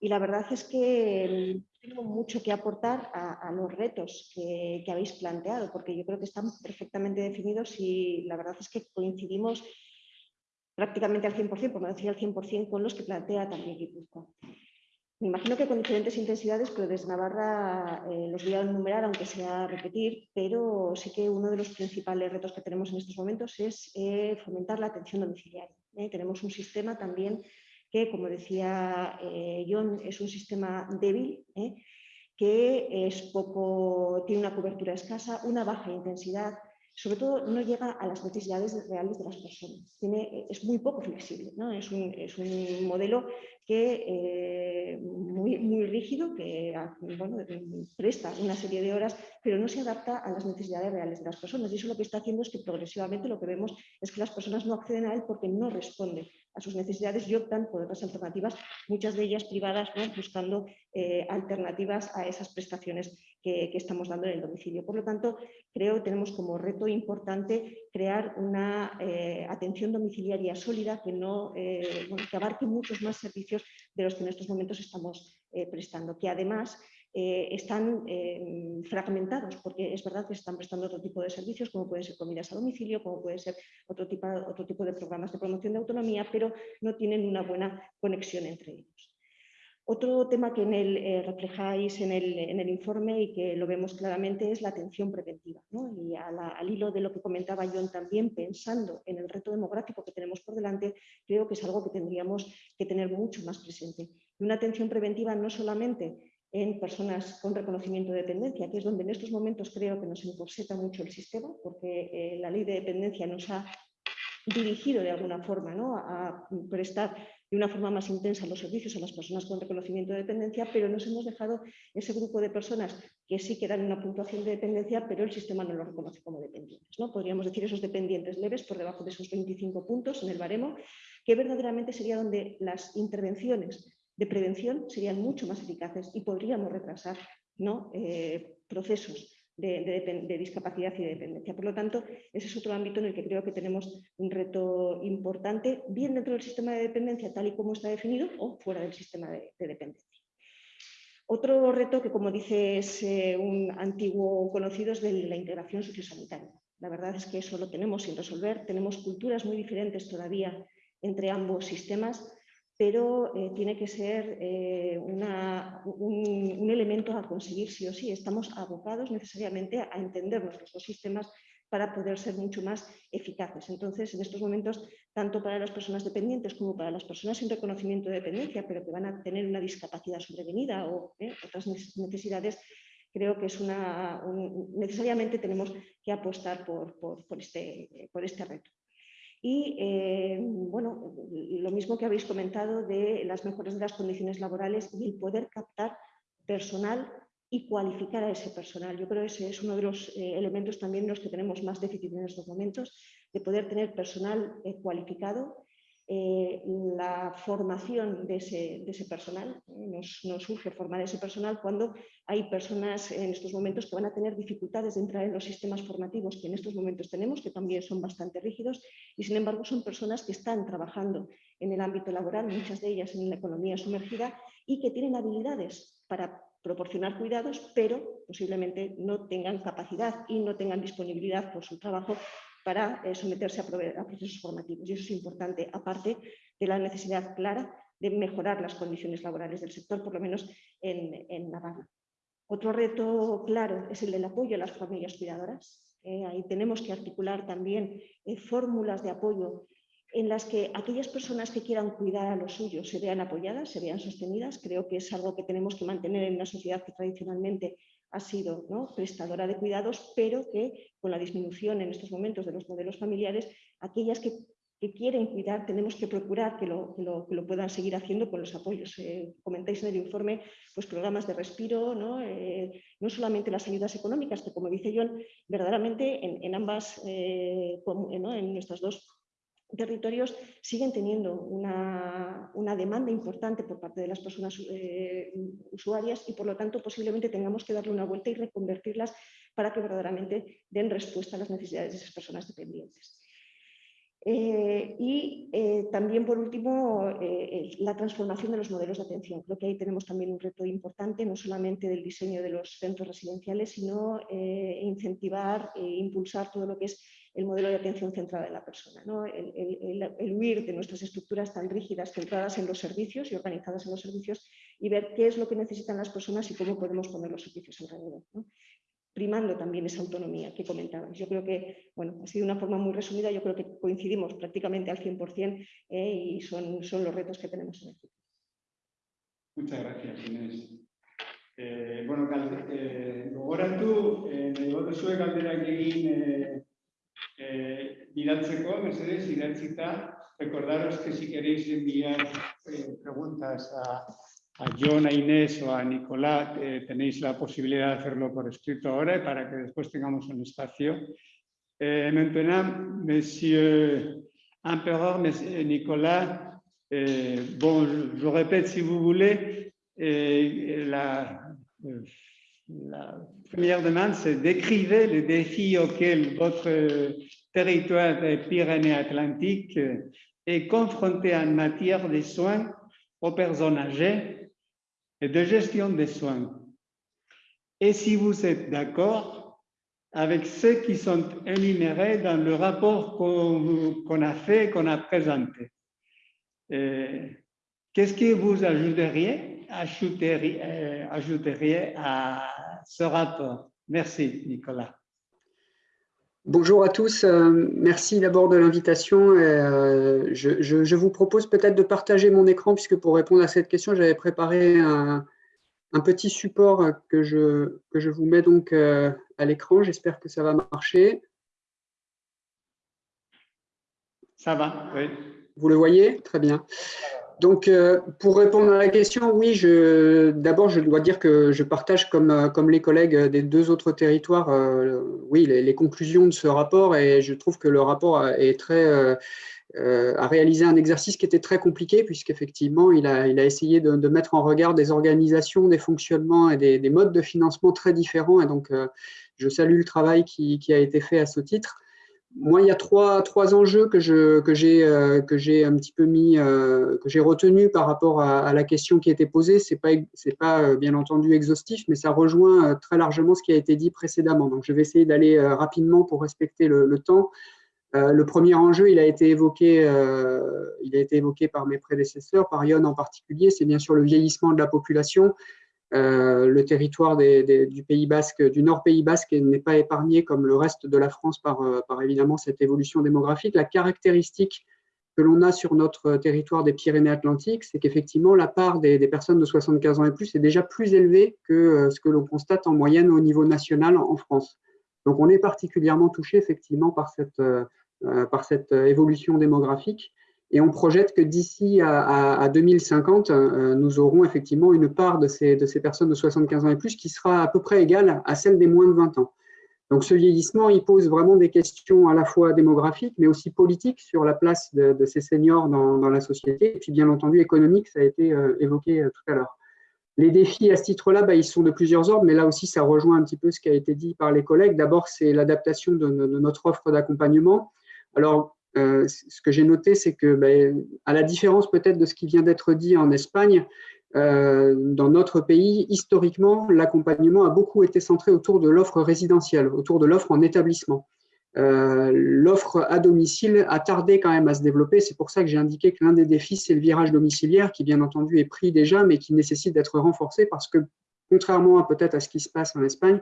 Y la verdad es que mm, tengo mucho que aportar a, a los retos que, que habéis planteado, porque yo creo que están perfectamente definidos y la verdad es que coincidimos prácticamente al 100%, por no decir al 100%, con los que plantea también Guipúzcoa. Me imagino que con diferentes intensidades, pero desde Navarra eh, los voy a enumerar, aunque sea repetir, pero sí que uno de los principales retos que tenemos en estos momentos es eh, fomentar la atención domiciliaria. ¿eh? Tenemos un sistema también que, como decía John, es un sistema débil, que es poco, tiene una cobertura escasa, una baja intensidad sobre todo no llega a las necesidades reales de las personas. Tiene, es muy poco flexible, ¿no? es, un, es un modelo que, eh, muy, rígido, que bueno, presta una serie de horas, pero no se adapta a las necesidades reales de las personas. Y eso lo que está haciendo es que progresivamente lo que vemos es que las personas no acceden a él porque no responde a sus necesidades y optan por otras alternativas, muchas de ellas privadas, buscando eh, alternativas a esas prestaciones que, estamos dando en el domicilio. Por lo tanto, creo que tenemos como reto importante crear una eh, atención domiciliaria sólida que, no, que abarque muchos más servicios de los que en estos momentos estamos prestando, que además están fragmentados, porque es verdad que están prestando otro tipo de servicios, como pueden ser comidas a domicilio, como puede ser otro tipo, otro tipo de programas de promoción de autonomía, pero no tienen una buena conexión entre ellos. Otro tema que en el, eh, reflejáis en el, informe y que lo vemos claramente es la atención preventiva. Y al hilo de lo que comentaba John también, pensando en el reto demográfico que tenemos por delante, creo que es algo que tendríamos que tener mucho más presente. Y una atención preventiva no solamente en personas con reconocimiento de dependencia, que es donde en estos momentos creo que nos encorseta mucho el sistema, porque eh, la ley de dependencia nos ha dirigido de alguna forma ¿no? a prestar de una forma más intensa los servicios a las personas con reconocimiento de dependencia, pero nos hemos dejado ese grupo de personas que sí que dan una puntuación de dependencia, pero el sistema no lo reconoce como dependientes. ¿no? Podríamos decir esos dependientes leves por debajo de esos 25 puntos en el baremo, que verdaderamente sería donde las intervenciones de prevención serían mucho más eficaces y podríamos retrasar ¿no? Eh, procesos de, discapacidad y de dependencia. Por lo tanto, ese es otro ámbito en el que creo que tenemos un reto importante, bien dentro del sistema de dependencia tal y como está definido o fuera del sistema de, dependencia. Otro reto que, como dice, es un antiguo conocido es de la integración sociosanitaria. La verdad es que eso lo tenemos sin resolver. Tenemos culturas muy diferentes todavía entre ambos sistemas pero eh, tiene que ser eh, un, elemento a conseguir sí o sí. Estamos abocados necesariamente a entender nuestros sistemas para poder ser mucho más eficaces. Entonces, en estos momentos, tanto para las personas dependientes como para las personas sin reconocimiento de dependencia, pero que van a tener una discapacidad sobrevenida o eh, otras necesidades, creo que es una, necesariamente tenemos que apostar por, este, por este reto. Y eh, bueno, lo mismo que habéis comentado de las mejores de las condiciones laborales y el poder captar personal y cualificar a ese personal. Yo creo que ese es uno de los eh, elementos también en los que tenemos más déficit en estos momentos, de poder tener personal eh, cualificado eh, la formación de ese, personal. Nos, nos, surge formar ese personal cuando hay personas en estos momentos que van a tener dificultades de entrar en los sistemas formativos que en estos momentos tenemos, que también son bastante rígidos, y sin embargo son personas que están trabajando en el ámbito laboral, muchas de ellas en la economía sumergida, y que tienen habilidades para proporcionar cuidados, pero posiblemente no tengan capacidad y no tengan disponibilidad por su trabajo para eh, someterse a, procesos formativos. Y eso es importante, aparte de la necesidad clara de mejorar las condiciones laborales del sector, por lo menos en, Navarra. Otro reto claro es el del apoyo a las familias cuidadoras. Eh, ahí tenemos que articular también eh, fórmulas de apoyo en las que aquellas personas que quieran cuidar a los suyos se vean apoyadas, se vean sostenidas. Creo que es algo que tenemos que mantener en una sociedad que tradicionalmente ha sido prestadora de cuidados, pero que con la disminución en estos momentos de los modelos familiares, aquellas que, quieren cuidar tenemos que procurar que lo, puedan seguir haciendo con los apoyos. Eh, comentáis en el informe pues, programas de respiro, ¿no? Eh, no solamente las ayudas económicas, que como dice John, verdaderamente en, ambas, eh, en nuestras dos territorios siguen teniendo una, demanda importante por parte de las personas eh, usuarias y por lo tanto posiblemente tengamos que darle una vuelta y reconvertirlas para que verdaderamente den respuesta a las necesidades de esas personas dependientes. Eh, y eh, también, por último, la transformación de los modelos de atención. Creo que ahí tenemos también un reto importante, no solamente del diseño de los centros residenciales, sino incentivar e impulsar todo lo que es el modelo de atención centrada en la persona, el, huir de nuestras estructuras tan rígidas, centradas en los servicios y organizadas en los servicios y ver qué es lo que necesitan las personas y cómo podemos poner los servicios alrededor. primando también esa autonomía que comentabas. Yo creo que, bueno, ha sido una forma muy resumida, yo creo que coincidimos prácticamente al 100% eh, y son, son los retos que tenemos en el futuro. Muchas gracias, Inés. Eh, bueno, eh, gogoratu, eh, nahi bat zuen galdera egin eh, bidaltzeko, mesedez, idatzita, recordaros que si queréis enviar eh, preguntas a, a John, a Inés o a Nicolás, eh, tenéis la posibilidad de hacerlo por escrito ahora para que después tengamos un espacio. Eh, maintenant, Monsieur Empereur, Monsieur Nicolas, euh, bon, je répète si vous voulez, la, la première demande, c'est d'écrire les défis auxquels votre territoire des Pyrénées-Atlantiques est confronté en matière de soins aux personnes âgées et de gestion des soins. Et si vous êtes d'accord avec ceux qui sont énumérés dans le rapport qu'on a fait, qu'on a présenté. Euh, Qu'est-ce que vous ajouteriez, ajouteriez, euh, ajouteriez à ce rapport Merci, Nicolas. Bonjour à tous, euh, merci d'abord de l'invitation. Euh, je, je- je vous propose peut-être de partager mon écran puisque pour répondre à cette question, j'avais préparé un, un petit support que je, que je vous mets donc euh, à l'écran. J'espère que ça va marcher. Ça va Oui. Vous le voyez? Très bien. Donc, euh, pour répondre à la question, oui, d'abord, je dois dire que je partage, comme, euh, les collègues des deux autres territoires, euh, oui, les, conclusions de ce rapport et je trouve que le rapport a- réalisé un exercice qui était très compliqué puisqu'effectivement, il a, il a essayé de, mettre en regard des organisations, des fonctionnements et des, des modes de financement très différents. Et donc, je salue le travail qui a été fait à ce titre. Moi, il y a trois, trois enjeux que j'ai euh, que un petit peu mis, euh, que j'ai retenu par rapport à, la question qui a été posée. C'est pas c'est pas euh, bien entendu exhaustif, mais ça rejoint très largement ce qui a été dit précédemment. Donc, je vais essayer d'aller rapidement pour respecter le, temps. Le premier enjeu, il a été évoqué, il a été évoqué par mes prédécesseurs, par Yon en particulier. C'est bien sûr le vieillissement de la population. Euh, le territoire du Pays Basque, du Nord Pays Basque, n'est pas épargné comme le reste de la France par, euh, par évidemment cette évolution démographique. La caractéristique que l'on a sur notre territoire des Pyrénées-Atlantiques, c'est qu'effectivement la part des, personnes de 75 ans et plus est déjà plus élevée que euh, ce que l'on constate en moyenne au niveau national en France. Donc on est particulièrement touché effectivement par cette, évolution démographique. Et on projette que d'ici à, à- à 2050, euh, nous aurons effectivement une part de ces, de ces personnes de 75 ans et plus qui sera à peu près égale à celle des moins de 20 ans. Donc ce vieillissement, il pose vraiment des questions à la fois démographiques, mais aussi politiques sur la place de, ces seniors dans, dans la société, et puis bien entendu économique, ça a été euh, évoqué euh, tout à l'heure. Les défis à ce titre-là, bah, ils sont de plusieurs ordres, mais là aussi, ça rejoint un petit peu ce qui a été dit par les collègues. D'abord, c'est l'adaptation de- de notre offre d'accompagnement. Alors, euh, ce que j'ai noté, c'est que, ben, à la différence peut-être de ce qui vient d'être dit en Espagne, euh, dans notre pays, historiquement, l'accompagnement a beaucoup été centré autour de l'offre résidentielle, autour de l'offre en établissement. Euh, l'offre à domicile a tardé quand même à se développer. C'est pour ça que j'ai indiqué que l'un des défis, c'est le virage domiciliaire, qui bien entendu est pris déjà, mais qui nécessite d'être renforcé parce que, contrairement peut-être à ce qui se passe en Espagne,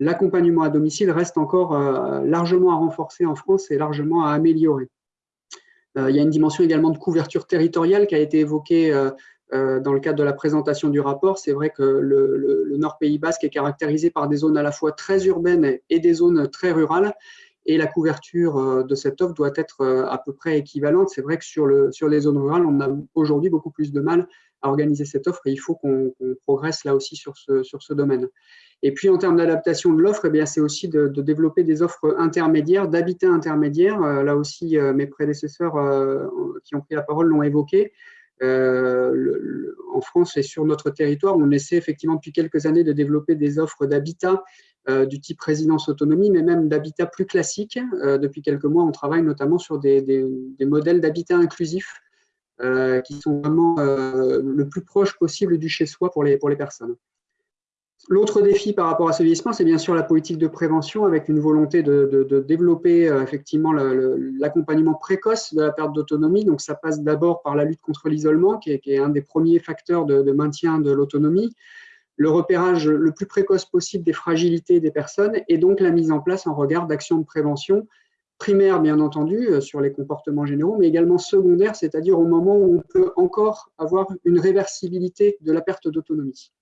l'accompagnement à domicile reste encore euh, largement à renforcer en France et largement à améliorer. Euh, il y a une dimension également de couverture territoriale qui a été évoquée euh, dans le cadre de la présentation du rapport. C'est vrai que le, le- le Nord Pays Basque est caractérisé par des zones à la fois très urbaines et des zones très rurales. Et la couverture de cette offre doit être à peu près équivalente. C'est vrai que sur, le, sur les zones rurales, on a aujourd'hui beaucoup plus de mal à organiser cette offre et il faut qu'on progresse là aussi sur ce domaine. Et puis en termes d'adaptation de l'offre, eh c'est aussi de, développer des offres intermédiaires, d'habitat intermédiaire. Euh, là aussi, euh, mes prédécesseurs euh, qui ont pris la parole l'ont évoqué. En France et sur notre territoire, on essaie effectivement depuis quelques années de développer des offres d'habitat du type résidence autonomie, mais même d'habitat plus classique. Depuis quelques mois, on travaille notamment sur des, modèles d'habitat inclusif qui sont vraiment le plus proche possible du chez-soi pour les personnes. L'autre défi par rapport à ce vieillissement, c'est bien sûr la politique de prévention avec une volonté de, développer euh, effectivement l'accompagnement précoce de la perte d'autonomie. Donc, ça passe d'abord par la lutte contre l'isolement, qui, est- un des premiers facteurs de, maintien de l'autonomie, le repérage le plus précoce possible des fragilités des personnes et donc la mise en place en regard d'actions de prévention primaire, bien entendu, euh, sur les comportements généraux, mais également secondaire, c'est-à-dire au moment où on peut encore avoir une réversibilité de la perte d'autonomie.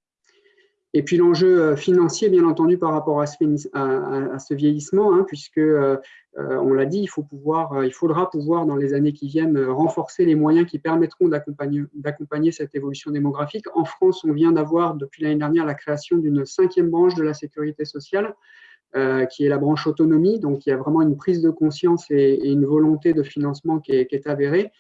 Et puis l'enjeu financier, bien entendu, par rapport à ce, vieillissement, hein, puisque, on l'a dit, il, faudra pouvoir, dans les années qui viennent, renforcer les moyens qui permettront d'accompagner cette évolution démographique. En France, on vient d'avoir, depuis l'année dernière, la création d'une cinquième branche de la sécurité sociale, qui est la branche autonomie. Donc, il y a vraiment une prise de conscience et, une volonté de financement qui est avérée.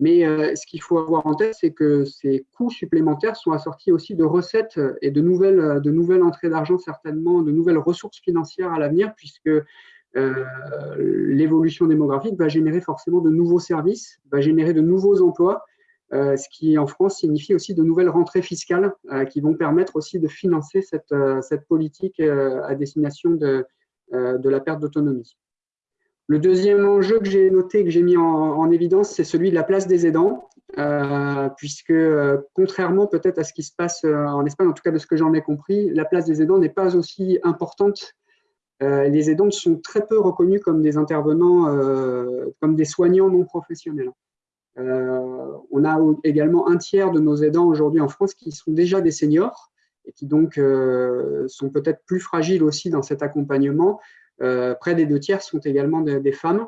Mais euh, ce qu'il faut avoir en tête, c'est que ces coûts supplémentaires sont assortis aussi de recettes et de nouvelles, euh, de nouvelles entrées d'argent, certainement, de nouvelles ressources financières à l'avenir, puisque euh, l'évolution démographique va générer forcément de nouveaux services, va générer de nouveaux emplois, ce qui en France signifie aussi de nouvelles rentrées fiscales qui vont permettre aussi de financer cette, cette politique à destination de, de la perte d'autonomie. Le deuxième enjeu que j'ai noté, que j'ai mis en, évidence, c'est celui de la place des aidants, euh, puisque euh, contrairement peut-être à ce qui se passe euh, en Espagne, en tout cas de ce que j'en ai compris, la place des aidants n'est pas aussi importante. les aidants sont très peu reconnus comme des intervenants, comme des soignants non professionnels. on a également un tiers de nos aidants aujourd'hui en France qui sont déjà des seniors et qui donc sont peut-être plus fragiles aussi dans cet accompagnement, près des deux tiers sont également des femmes.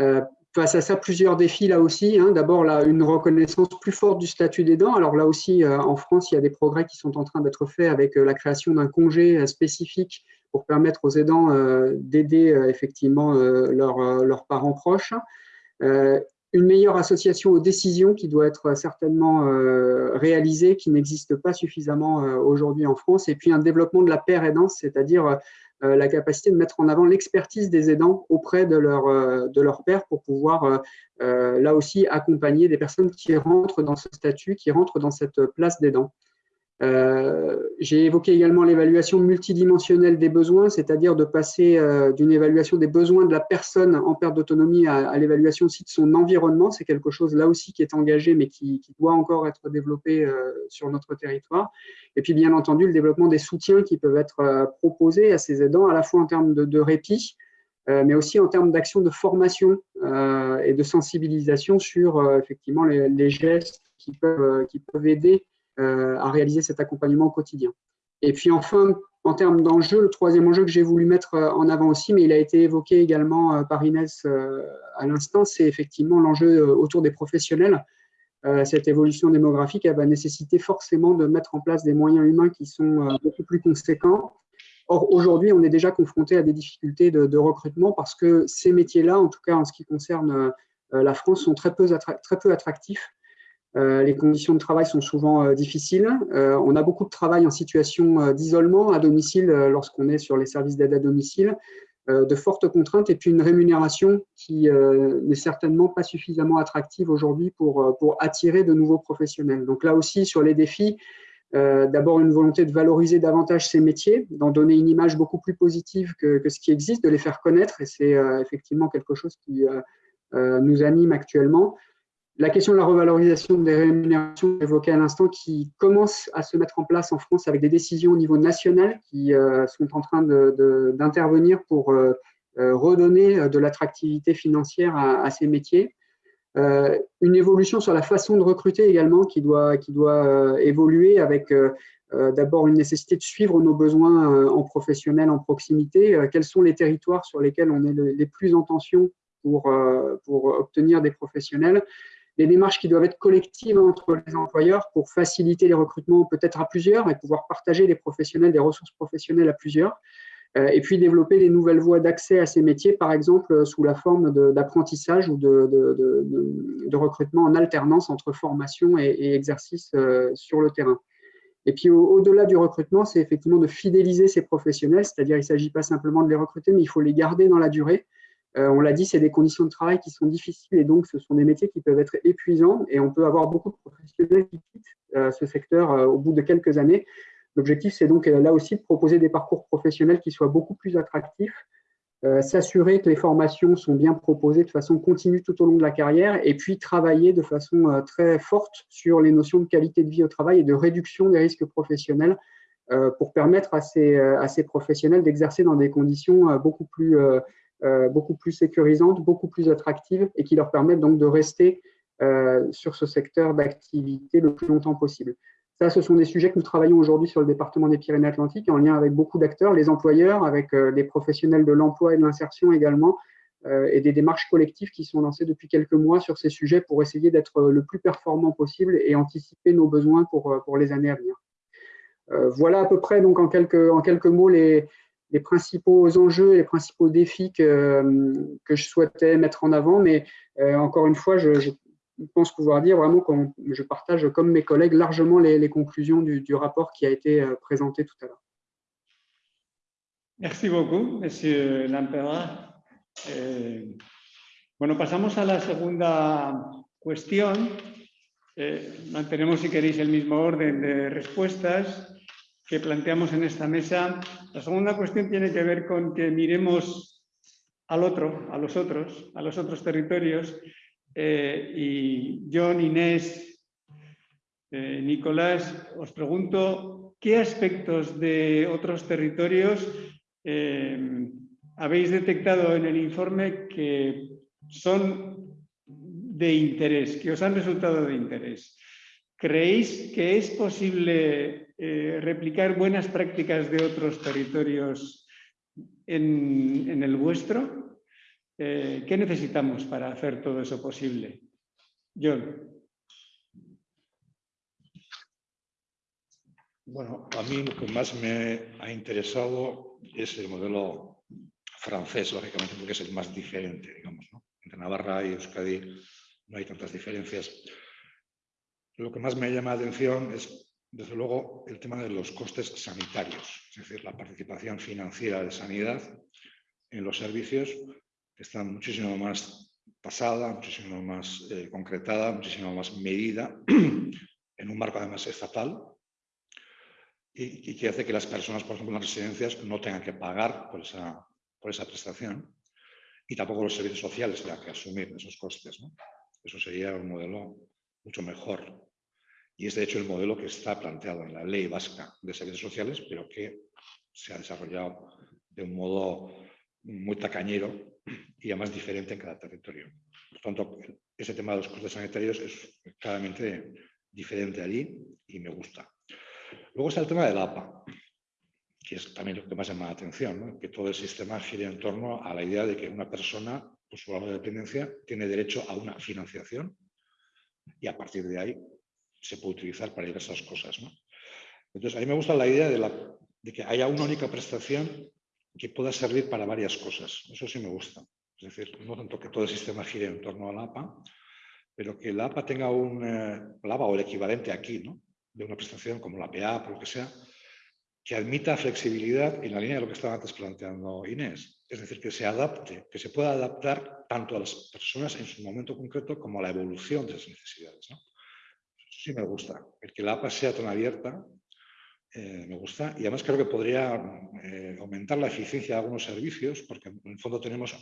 Euh, face à ça, plusieurs défis là aussi. Hein. D'abord, une reconnaissance plus forte du statut d'aidant. Alors là aussi, euh, en France, il y a des progrès qui sont en train d'être faits avec la création d'un congé spécifique pour permettre aux aidants d'aider effectivement leurs parents proches. une meilleure association aux décisions qui doit être certainement réalisée, qui n'existe pas suffisamment aujourd'hui en France. Et puis un développement de la paire aidance, c'est-à-dire euh, la capacité de mettre en avant l'expertise des aidants auprès de leur, euh, de leur père pour pouvoir euh, là aussi accompagner des personnes qui rentrent dans ce statut, qui rentrent dans cette place d'aidant. Euh, j'ai évoqué également l'évaluation multidimensionnelle des besoins, c'est-à-dire de passer euh, d'une évaluation des besoins de la personne en perte d'autonomie à, l'évaluation aussi de son environnement. C'est quelque chose là aussi qui est engagé, mais qui, doit encore être développé euh, sur notre territoire. Et puis, bien entendu, le développement des soutiens qui peuvent être proposés à ces aidants, à la fois en termes de, répit, mais aussi en termes d'action de formation et de sensibilisation sur effectivement les, gestes qui peuvent, aider à réaliser cet accompagnement au quotidien. Et puis enfin, en termes d'enjeux, le troisième enjeu que j'ai voulu mettre euh, en avant aussi, mais il a été évoqué également euh, par Inès à l'instant, c'est effectivement l'enjeu autour des professionnels. Cette évolution démographique va nécessiter forcément de mettre en place des moyens humains qui sont beaucoup plus conséquents. Or, aujourd'hui, on est déjà confronté à des difficultés de, de recrutement parce que ces métiers-là, en tout cas en ce qui concerne la France, sont très peu, très peu attractifs euh, les conditions de travail sont souvent euh, difficiles. Euh, on a beaucoup de travail en situation d'isolement à domicile lorsqu'on est sur les services d'aide à domicile, de fortes contraintes et puis une rémunération qui n'est certainement pas suffisamment attractive aujourd'hui pour, attirer de nouveaux professionnels. Donc là aussi, sur les défis, d'abord une volonté de valoriser davantage ces métiers, d'en donner une image beaucoup plus positive que, ce qui existe, de les faire connaître, et c'est effectivement quelque chose qui nous anime actuellement. La question de la revalorisation des rémunérations évoquée à l'instant qui commence à se mettre en place en France avec des décisions au niveau national qui euh, sont en train d'intervenir pour euh, euh, redonner de l'attractivité financière à, ces métiers. une évolution sur la façon de recruter également qui doit, évoluer avec d'abord une nécessité de suivre nos besoins en professionnel, en proximité. quels sont les territoires sur lesquels on est les plus en tension pour obtenir des professionnels? Des démarches qui doivent être collectives entre les employeurs pour faciliter les recrutements peut-être à plusieurs et pouvoir partager les professionnels, des ressources professionnelles à plusieurs. Euh, et puis développer des nouvelles voies d'accès à ces métiers, par exemple euh, sous la forme d'apprentissage ou de, recrutement en alternance entre formation et, exercice euh, sur le terrain. Et puis au-delà du recrutement, c'est effectivement de fidéliser ces professionnels, c'est-à-dire il ne s'agit pas simplement de les recruter, mais il faut les garder dans la durée on l'a dit, c'est des conditions de travail qui sont difficiles et donc ce sont des métiers qui peuvent être épuisants et on peut avoir beaucoup de professionnels qui quittent euh, ce secteur euh, au bout de quelques années. L'objectif, c'est donc là aussi de proposer des parcours professionnels qui soient beaucoup plus attractifs, s'assurer que les formations sont bien proposées de façon continue tout au long de la carrière et puis travailler de façon très forte sur les notions de qualité de vie au travail et de réduction des risques professionnels pour permettre à ces, professionnels d'exercer dans des conditions beaucoup plus euh, beaucoup plus sécurisantes, beaucoup plus attractives et qui leur permettent donc de rester euh, sur ce secteur d'activité le plus longtemps possible. Ça, ce sont des sujets que nous travaillons aujourd'hui sur le département des Pyrénées-Atlantiques en lien avec beaucoup d'acteurs, les employeurs, avec les professionnels de l'emploi et de l'insertion également, et des démarches collectives qui sont lancées depuis quelques mois sur ces sujets pour essayer d'être le plus performant possible et anticiper nos besoins pour, les années à venir. Voilà à peu près donc en quelques mots les, les principaux enjeux les principaux défis que, que, je souhaitais mettre en avant. Mais encore une fois, je, je, pense pouvoir dire vraiment que je partage, comme mes collègues, largement les, les conclusions du, du, rapport qui a été présenté tout à l'heure. Merci beaucoup, Monsieur Lampera. Eh, bueno, pasamos a la segunda cuestión. Eh, mantenemos, si queréis, el mismo orden de respuestas que planteamos en esta mesa. La segunda cuestión tiene que ver con que miremos al otro, a los otros, a los otros territorios. Eh, y John, Inés, eh, Nicolás, os pregunto qué aspectos de otros territorios eh, habéis detectado en el informe que son de interés, que os han resultado de interés. ¿Creéis que es posible eh, replicar buenas prácticas de otros territorios en, el vuestro? Eh, ¿Qué necesitamos para hacer todo eso posible? John. Bueno, a mí lo que más me ha interesado es el modelo francés, lógicamente, porque es el más diferente, digamos. ¿no? Entre Navarra y Euskadi no hay tantas diferencias. Lo que más me llama la atención es, desde luego, el tema de los costes sanitarios, es decir, la participación financiera de sanidad en los servicios está muchísimo más pasada, muchísimo más eh, concretada, muchísimo más medida, en un marco además estatal, y, que hace que las personas, por ejemplo, en las residencias no tengan que pagar por esa, por esa prestación y tampoco los servicios sociales tengan que asumir esos costes. Eso sería un modelo mucho mejor y es de hecho el modelo que está planteado en la ley vasca de servicios sociales, pero que se ha desarrollado de un modo muy tacañero y además diferente en cada territorio. Por tanto, ese tema de los costes sanitarios es claramente diferente allí y me gusta. Luego está el tema de la APA, que es también lo que más llama la atención, que todo el sistema gire en torno a la idea de que una persona, por su grado de dependencia, tiene derecho a una financiación y a partir de ahí se puede utilizar para diversas cosas. ¿no? Entonces, a mí me gusta la idea de, que haya una única prestación que pueda servir para varias cosas. Eso sí me gusta. Es decir, no tanto que todo el sistema gire en torno a la APA, pero que la APA tenga un, eh, la o el equivalente aquí, ¿no? de una prestación como la PA, por lo que sea, que admita flexibilidad en la línea de lo que estaba antes planteando Inés. Es decir, que se adapte, que se pueda adaptar tanto a las personas en su momento concreto como a la evolución de esas necesidades. ¿no? Sí me gusta. El que la APA sea tan abierta eh, me gusta y además creo que podría eh, aumentar la eficiencia de algunos servicios porque en el fondo tenemos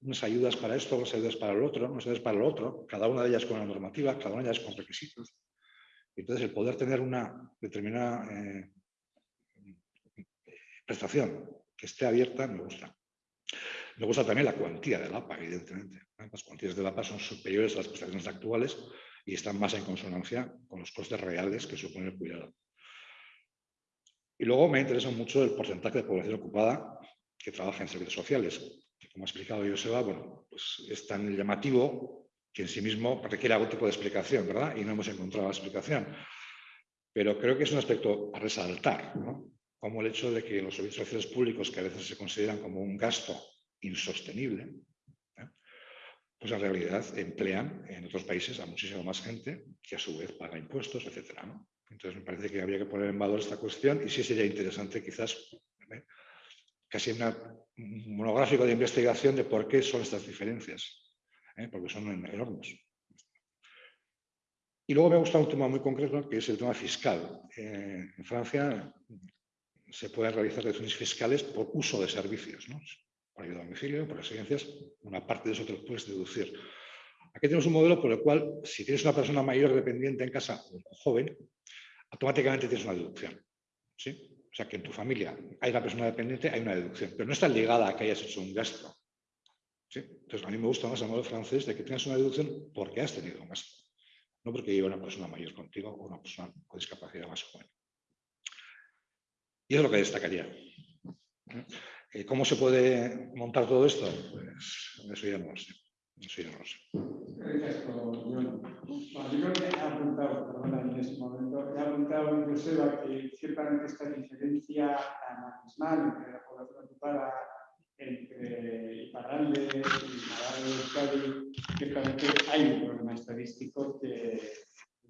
unas ayudas para esto, unas ayudas para el otro, unas ayudas para el otro, cada una de ellas con una normativa, cada una de ellas con requisitos. Entonces el poder tener una determinada eh, prestación que esté abierta me gusta. Me gusta también la cuantía de la APA, evidentemente. Las cuantías de la APA son superiores a las prestaciones actuales y están más en consonancia con los costes reales que supone el cuidado. Y luego me interesa mucho el porcentaje de población ocupada que trabaja en servicios sociales, como ha explicado Joseba, bueno, pues es tan llamativo que en sí mismo requiere algún tipo de explicación, ¿verdad? Y no hemos encontrado la explicación. Pero creo que es un aspecto a resaltar, ¿no? Como el hecho de que los servicios sociales públicos, que a veces se consideran como un gasto insostenible, pues en realidad emplean en otros países a muchísima más gente que a su vez paga impuestos, etc. Entonces me parece que habría que poner en valor esta cuestión y sí sería interesante quizás ¿eh? casi una, un monográfico de investigación de por qué son estas diferencias, ¿eh? porque son enormes. Y luego me ha gustado un tema muy concreto que es el tema fiscal. Eh, en Francia se pueden realizar deducciones fiscales por uso de servicios. Por ayuda a domicilio, por residencias, una parte de eso te lo puedes deducir. Aquí tenemos un modelo por el cual, si tienes una persona mayor dependiente en casa o joven, automáticamente tienes una deducción. ¿sí? O sea, que en tu familia hay una persona dependiente, hay una deducción, pero no está ligada a que hayas hecho un gasto. ¿sí? Entonces, a mí me gusta más el modelo francés de que tengas una deducción porque has tenido un gasto. no porque lleve una persona mayor contigo o una persona con discapacidad más joven. Y es lo que destacaría. Eh, ¿Cómo se puede montar todo esto? Pues eso ya no lo sé. Eso ya no lo sé. Yo he apuntado, perdona, en ese momento, he apuntado, Joseba, que ciertamente esta diferencia abismal entre la población ocupada entre Iparralde y Navarra Euskadi, ciertamente hay un problema estadístico que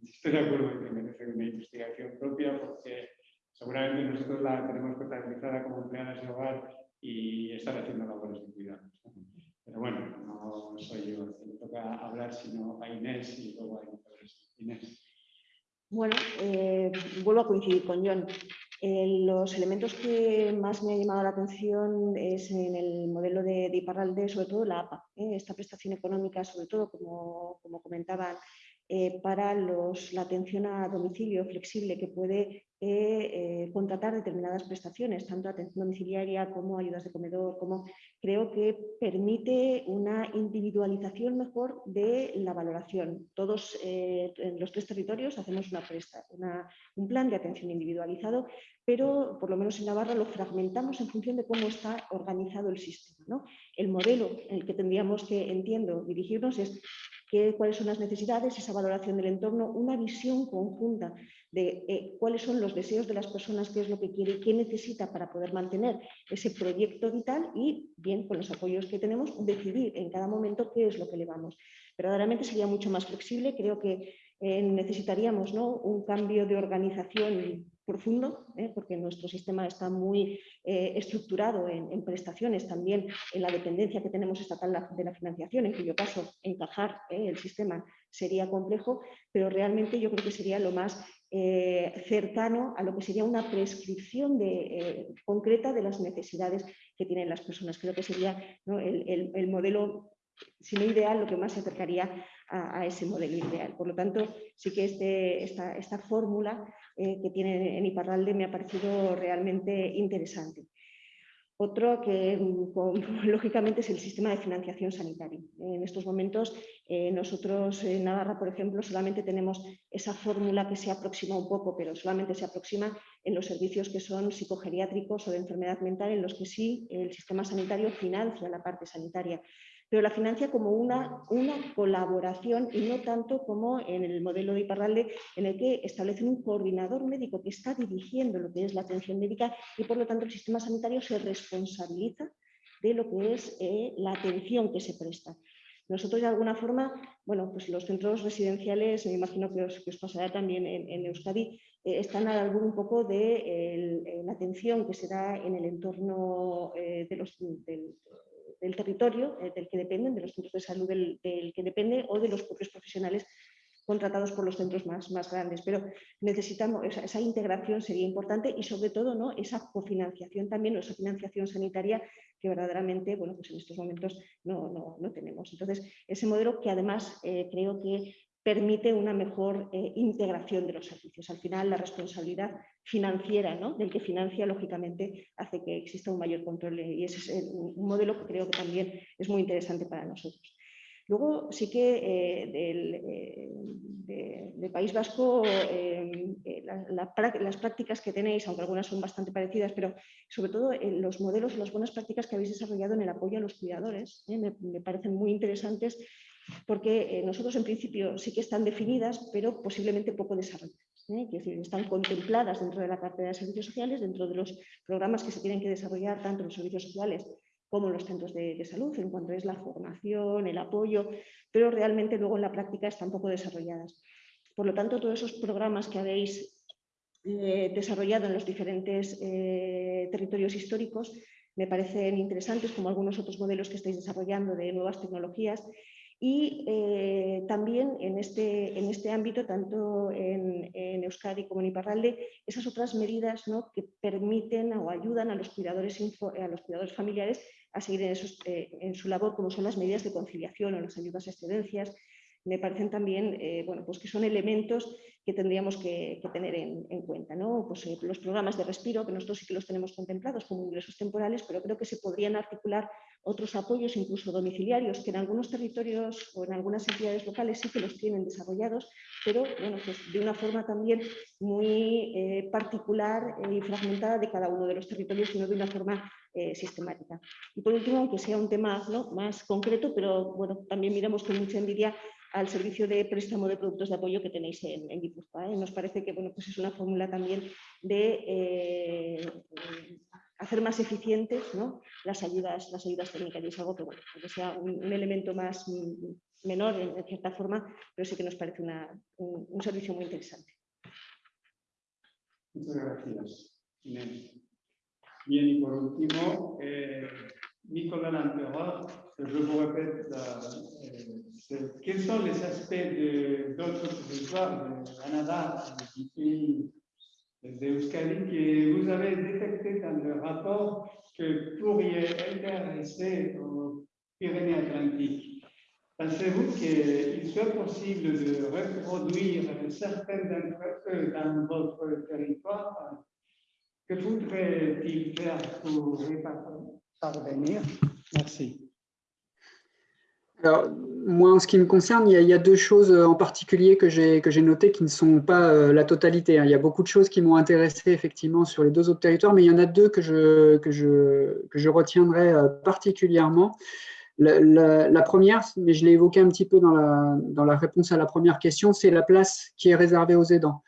estoy de acuerdo en que merece una investigación propia porque seguramente nosotros la tenemos contabilizada como empleadas de hogar y están haciendo labores de cuidado. Pero bueno, no soy yo quien toca hablar, sino a Inés y luego a Inés. Bueno, eh, vuelvo a coincidir con John. Eh, los elementos que más me ha llamado la atención es en el modelo de, de Iparralde, sobre todo la APA, ¿eh? esta prestación económica, sobre todo, como, como comentaban, eh, para los, la atención a domicilio flexible que puede eh, contratar determinadas prestaciones, tanto atención domiciliaria como ayudas de comedor, como creo que permite una individualización mejor de la valoración. Todos eh, en los tres territorios hacemos una un plan de atención individualizado, pero por lo menos en Navarra lo fragmentamos en función de cómo está organizado el sistema. ¿no? El modelo en el que tendríamos que, entiendo, dirigirnos es cuáles son las necesidades, esa valoración del entorno, una visión conjunta de eh, cuáles son los deseos de las personas, qué es lo que quiere, qué necesita para poder mantener ese proyecto vital y, bien, con los apoyos que tenemos, decidir en cada momento qué es lo que le vamos. Verdaderamente sería mucho más flexible, creo que eh, necesitaríamos ¿no? un cambio de organización profundo, ¿eh? porque nuestro sistema está muy eh, estructurado en, prestaciones, también en la dependencia que tenemos estatal de la financiación, en cuyo caso encajar el sistema sería complejo, pero realmente yo creo que sería lo más cercano a lo que sería una prescripción de, concreta de las necesidades que tienen las personas. Creo que sería el, modelo si no ideal, lo que más se acercaría a, ese modelo ideal. Por lo tanto, sí que este, esta, esta fórmula eh, que tiene en Iparralde me ha parecido realmente interesante. Otro que lógicamente es el sistema de financiación sanitario. En estos momentos eh, nosotros en Navarra, por ejemplo, solamente tenemos esa fórmula que se aproxima un poco, pero solamente se aproxima en los servicios que son psicogeriátricos o de enfermedad mental, en los que sí el sistema sanitario financia la parte sanitaria pero la financia como una, una colaboración y no tanto como en el modelo de Iparralde, en el que establecen un coordinador médico que está dirigiendo lo que es la atención médica y por lo tanto el sistema sanitario se responsabiliza de lo que es eh, la atención que se presta. Nosotros de alguna forma, bueno, pues los centros residenciales, me imagino que os, pasará también en, Euskadi, eh, están a algún un poco de la atención que se da en el entorno eh, de los, del, del territorio eh, del que dependen, de los centros de salud del, que depende o de los propios profesionales contratados por los centros más, grandes. Pero necesitamos, esa, integración sería importante y sobre todo ¿no? esa cofinanciación también, o esa financiación sanitaria que verdaderamente bueno, pues en estos momentos no, no, tenemos. Entonces, ese modelo que además eh, creo que permite una mejor eh, integración de los servicios. Al final, la responsabilidad financiera ¿no? del que financia, lógicamente, hace que exista un mayor control y ese es un modelo que creo que también es muy interesante para nosotros. Luego sí que eh, del, eh, País Vasco las prácticas que tenéis, aunque algunas son bastante parecidas, pero sobre todo los modelos, las buenas prácticas que habéis desarrollado en el apoyo a los cuidadores, me, parecen muy interesantes porque eh, nosotros en principio sí que están definidas, pero posiblemente poco desarrolladas. ¿eh? decir, están contempladas dentro de la cartera de servicios sociales, dentro de los programas que se tienen que desarrollar tanto en los servicios sociales como en los centros de, salud, en cuanto es la formación, el apoyo, pero realmente luego en la práctica están poco desarrolladas. Por lo tanto, todos esos programas que habéis eh, desarrollado en los diferentes territorios históricos me parecen interesantes, como algunos otros modelos que estáis desarrollando de nuevas tecnologías y eh, también en este, en este ámbito, tanto en, Euskadi como en Iparralde, esas otras medidas ¿no? que permiten o ayudan a los cuidadores, a los cuidadores familiares a seguir en, eh, en, su labor, como son las medidas de conciliación o las ayudas a excedencias, me parecen también eh, bueno, pues que son elementos que tendríamos que, tener en, cuenta. ¿no? Pues, eh, los programas de respiro, que nosotros sí que los tenemos contemplados como ingresos temporales, pero creo que se podrían articular otros apoyos, incluso domiciliarios, que en algunos territorios o en algunas entidades locales sí que los tienen desarrollados, pero bueno, pues de una forma también muy eh, particular y fragmentada de cada uno de los territorios, y no de una forma sistemática. Y por último, aunque sea un tema más concreto, pero bueno, también miramos con mucha envidia al servicio de préstamo de productos de apoyo que tenéis en, en. ¿eh? Nos parece que bueno, pues es una fórmula también de eh, hacer más eficientes ¿no? las, ayudas, las ayudas técnicas y es algo que, bueno, que sea un, elemento más mm, menor en, cierta forma, pero sí que nos parece una, un, un, servicio muy interesante. Muchas gracias. Bien, y por último, eh, Nicolas Lamperot, je vous répète la, quels sont les aspects d'autres territoires, de Canada, du pays d'Euskadi, que vous avez détecté dans le rapport que pourriez intéresser aux Pyrénées-Atlantiques Pensez-vous qu'il soit possible de reproduire certains d'entre eux dans votre territoire? Que faudrait-il faire pour y Merci. Alors, moi, en ce qui me concerne, il y a, deux choses en particulier que j'ai notées qui ne sont pas euh, la totalité. Hein. Il y a beaucoup de choses qui m'ont intéressé effectivement sur les deux autres territoires, mais il y en a deux que je, que je, que je retiendrai euh, particulièrement. La, première, mais je l'ai évoqué un petit peu dans la, dans la réponse à la première question, c'est la place qui est réservée aux aidants.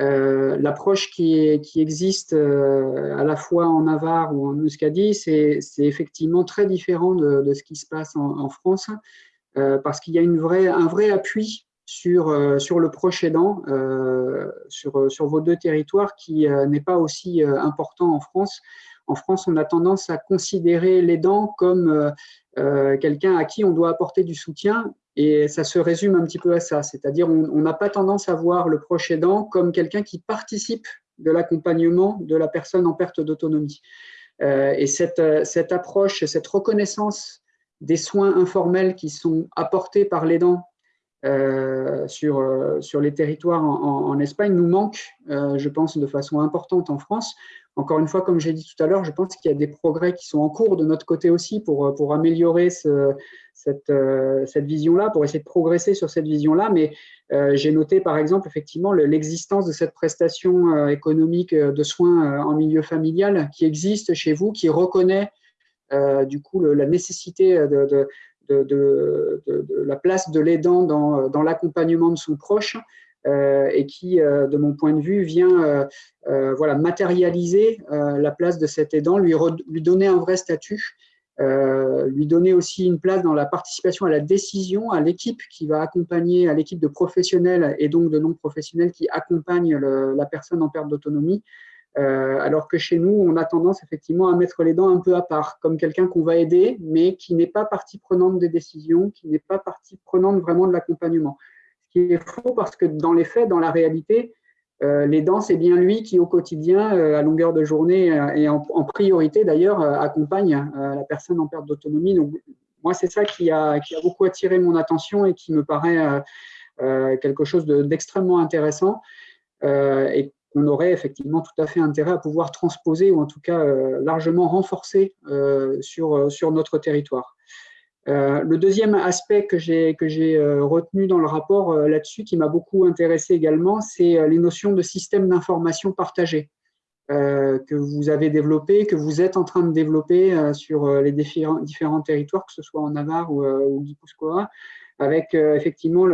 Euh, l'approche qui, existe à la fois en Navarre ou en Euskadi, c'est effectivement très différent de, ce qui se passe en, France. Euh, parce qu'il y a un vrai appui sur, euh, le proche aidant, euh, sur, sur vos deux territoires, qui n'est pas aussi important en France. En France, on a tendance à considérer l'aidant comme quelqu'un à qui on doit apporter du soutien, et ça se résume un petit peu à ça, c'est-à-dire on n'a pas tendance à voir le proche aidant comme quelqu'un qui participe de l'accompagnement de la personne en perte d'autonomie. et cette, cette approche, cette reconnaissance des soins informels qui sont apportés par l'aidant euh, sur, euh, sur les territoires en, Espagne nous manquent, euh, je pense, de façon importante en France. Encore une fois, comme j'ai dit tout à l'heure, je pense qu'il y a des progrès qui sont en cours de notre côté aussi pour, pour améliorer ce, cette, cette vision-là, pour essayer de progresser sur cette vision-là. Mais j'ai noté, par exemple, effectivement, l'existence de cette prestation économique de soins en milieu familial qui existe chez vous, qui reconnaît euh, du coup la nécessité de, la place de l'aidant dans, l'accompagnement de son proche euh, et qui, euh, de mon point de vue, vient voilà, matérialiser la place de cet aidant, lui, donner un vrai statut, lui donner aussi une place dans la participation à la décision, à l'équipe qui va accompagner, à l'équipe de professionnels et donc de non-professionnels qui accompagnent la personne en perte d'autonomie, euh, alors que chez nous, on a tendance effectivement à mettre les dents un peu à part, comme quelqu'un qu'on va aider, mais qui n'est pas partie prenante des décisions, qui n'est pas partie prenante vraiment de l'accompagnement. Qui est faux parce que dans les faits, dans la réalité, euh, les dents, c'est bien lui qui au quotidien, euh, à longueur de journée et en, priorité d'ailleurs, accompagne la personne en perte d'autonomie. Donc moi, c'est ça qui a, beaucoup attiré mon attention et qui me paraît quelque chose d'extrêmement intéressant. et on aurait effectivement tout à fait intérêt à pouvoir transposer ou en tout cas euh, largement renforcer euh, euh, sur notre territoire. Le deuxième aspect que j'ai retenu dans le rapport là-dessus, qui m'a beaucoup intéressé également, c'est les notions de système d'information partagé que vous avez développé, que vous êtes en train de développer sur les différents, territoires, que ce soit en Navarre ou, ou Guipuscoa, avec effectivement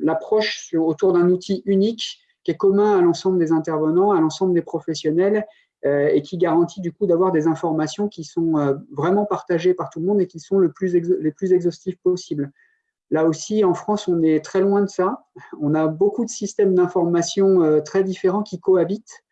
l'approche autour d'un outil unique qui est commun à l'ensemble des intervenants, à l'ensemble des professionnels euh, et qui garantit du coup d'avoir des informations qui sont euh, vraiment partagées par tout le monde et qui sont les plus exhaustives possibles. Là aussi, en France, on est très loin de ça. On a beaucoup de systèmes d'information euh, très différents qui cohabitent.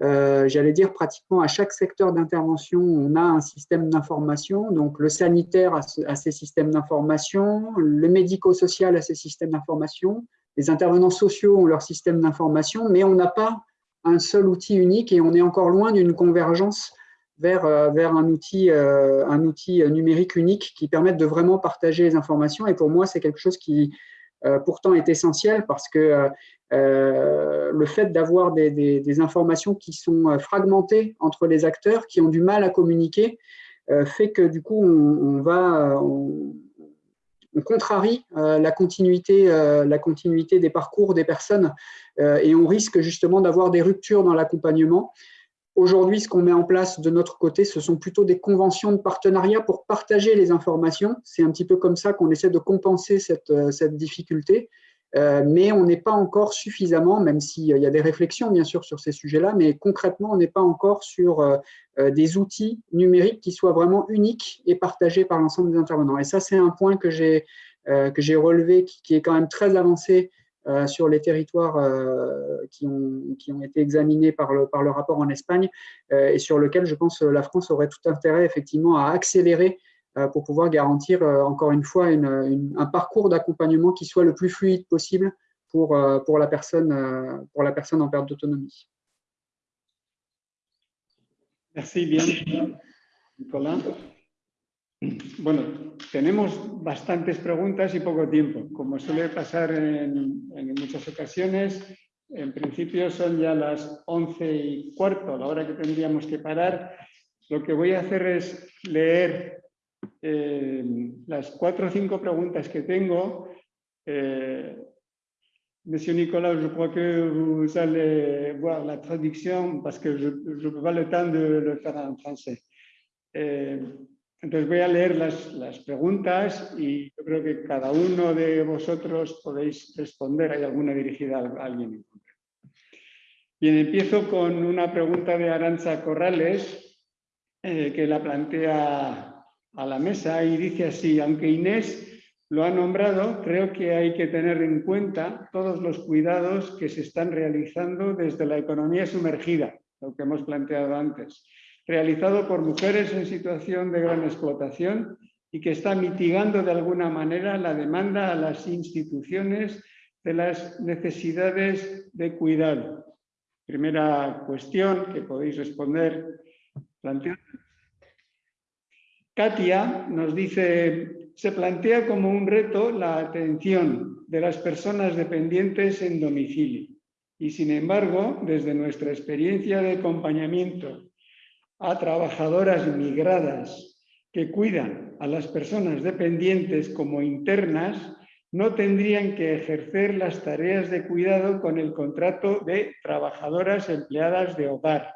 J'allais dire pratiquement à chaque secteur d'intervention, on a un système d'information. Donc le sanitaire a, a ses systèmes d'information, le médico-social a ses systèmes d'information, les intervenants sociaux ont leur système d'information, mais on n'a pas un seul outil unique et on est encore loin d'une convergence vers, vers un, outil, un outil numérique unique qui permette de vraiment partager les informations. Et pour moi, c'est quelque chose qui pourtant est essentiel parce que le fait d'avoir des, informations qui sont fragmentées entre les acteurs, qui ont du mal à communiquer, fait que du coup, on, va, on contrarie euh, la, continuité, euh, la continuité des parcours des personnes euh, et on risque justement d'avoir des ruptures dans l'accompagnement. Aujourd'hui, ce qu'on met en place de notre côté, ce sont plutôt des conventions de partenariat pour partager les informations. C'est un petit peu comme ça qu'on essaie de compenser cette, cette difficulté. Mais on n'est pas encore suffisamment, même s'il y a des réflexions bien sûr sur ces sujets-là, mais concrètement, on n'est pas encore sur des outils numériques qui soient vraiment uniques et partagés par l'ensemble des intervenants. Et ça, c'est un point que j'ai relevé, qui, est quand même très avancé sur les territoires qui, ont, qui ont été examinés par le, par le rapport en Espagne et sur lequel je pense la France aurait tout intérêt effectivement à accélérer pour pouvoir garantir encore une fois une, un parcours d'accompagnement qui soit le plus fluide possible pour, pour, la, personne, pour la personne en perte d'autonomie. Merci, bien, Nicolás. Bueno, tenemos bastantes preguntas y poco tiempo. Como suele pasar en, muchas ocasiones, en principio son ya las once y cuarto, la hora que tendríamos que parar. Lo que voy a hacer es leer eh, las cuatro o cinco preguntas que tengo. Eh, Monsieur Nicolas, je crois que vous allez voir la traduction parce que je peux pas le temps de le faire en français. Eh, entonces voy a leer las, las, preguntas y yo creo que cada uno de vosotros podéis responder. Hay alguna dirigida a alguien en concreto. Bien, empiezo con una pregunta de Arancha Corrales eh, que la plantea a la mesa y dice así, aunque Inés lo ha nombrado, creo que hay que tener en cuenta todos los cuidados que se están realizando desde la economía sumergida, lo que hemos planteado antes, realizado por mujeres en situación de gran explotación y que está mitigando de alguna manera la demanda a las instituciones de las necesidades de cuidado. Primera cuestión que podéis responder. Katia nos dice se plantea como un reto la atención de las personas dependientes en domicilio. Y sin embargo, desde nuestra experiencia de acompañamiento a trabajadoras migradas que cuidan a las personas dependientes como internas, no tendrían que ejercer las tareas de cuidado con el contrato de trabajadoras empleadas de hogar.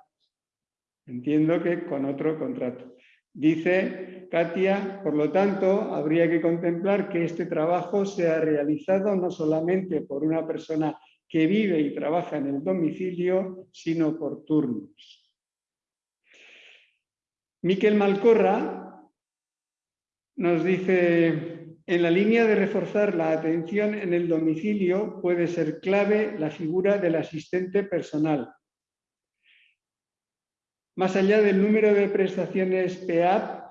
Entiendo que con otro contrato. Dice Katia, por lo tanto, habría que contemplar que este trabajo sea realizado no solamente por una persona que vive y trabaja en el domicilio, sino por turnos. Miquel Malcorra nos dice, en la línea de reforzar la atención en el domicilio puede ser clave la figura del asistente personal, más allá del número de prestaciones PEAP,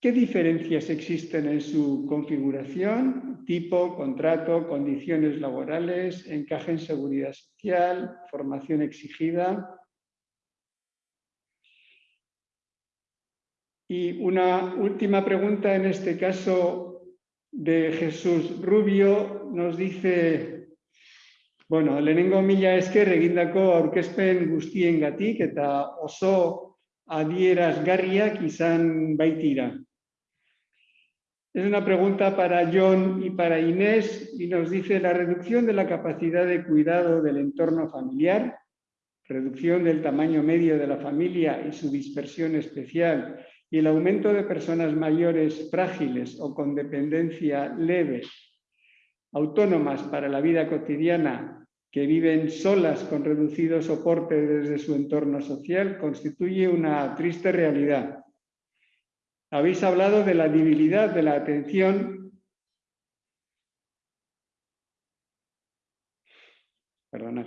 ¿qué diferencias existen en su configuración? Tipo, contrato, condiciones laborales, encaje en seguridad social, formación exigida. Y una última pregunta, en este caso de Jesús Rubio, nos dice Bueno, lehenengo mila esker egindako aurkezpen guztiengatik eta oso adierazgarriak izan baitira. Es una pregunta para John y para Inés y nos dice la reducción de la capacidad de cuidado del entorno familiar, reducción del tamaño medio de la familia y su dispersión especial y el aumento de personas mayores frágiles o con dependencia leve, autónomas para la vida cotidiana que viven solas con reducido soporte desde su entorno social constituye una triste realidad. Habéis hablado de la debilidad de la atención Perdonad.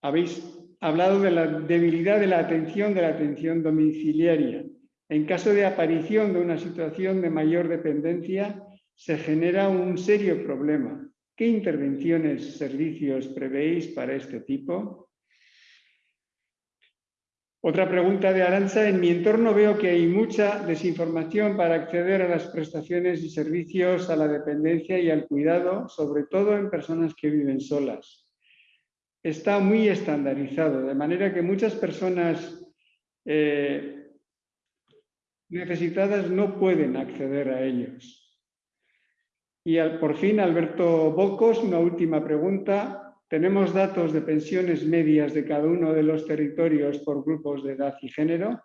Habéis hablado de la debilidad de la atención de la atención domiciliaria. En caso de aparición de una situación de mayor dependencia, se genera un serio problema, ¿Qué intervenciones, servicios prevéis para este tipo? Otra pregunta de Arancha. En mi entorno veo que hay mucha desinformación para acceder a las prestaciones y servicios a la dependencia y al cuidado, sobre todo en personas que viven solas. Está muy estandarizado, de manera que muchas personas eh, necesitadas no pueden acceder a ellos. Y por fin, Alberto Bocos, una última pregunta. Tenemos datos de pensiones medias de cada uno de los territorios por grupos de edad y género.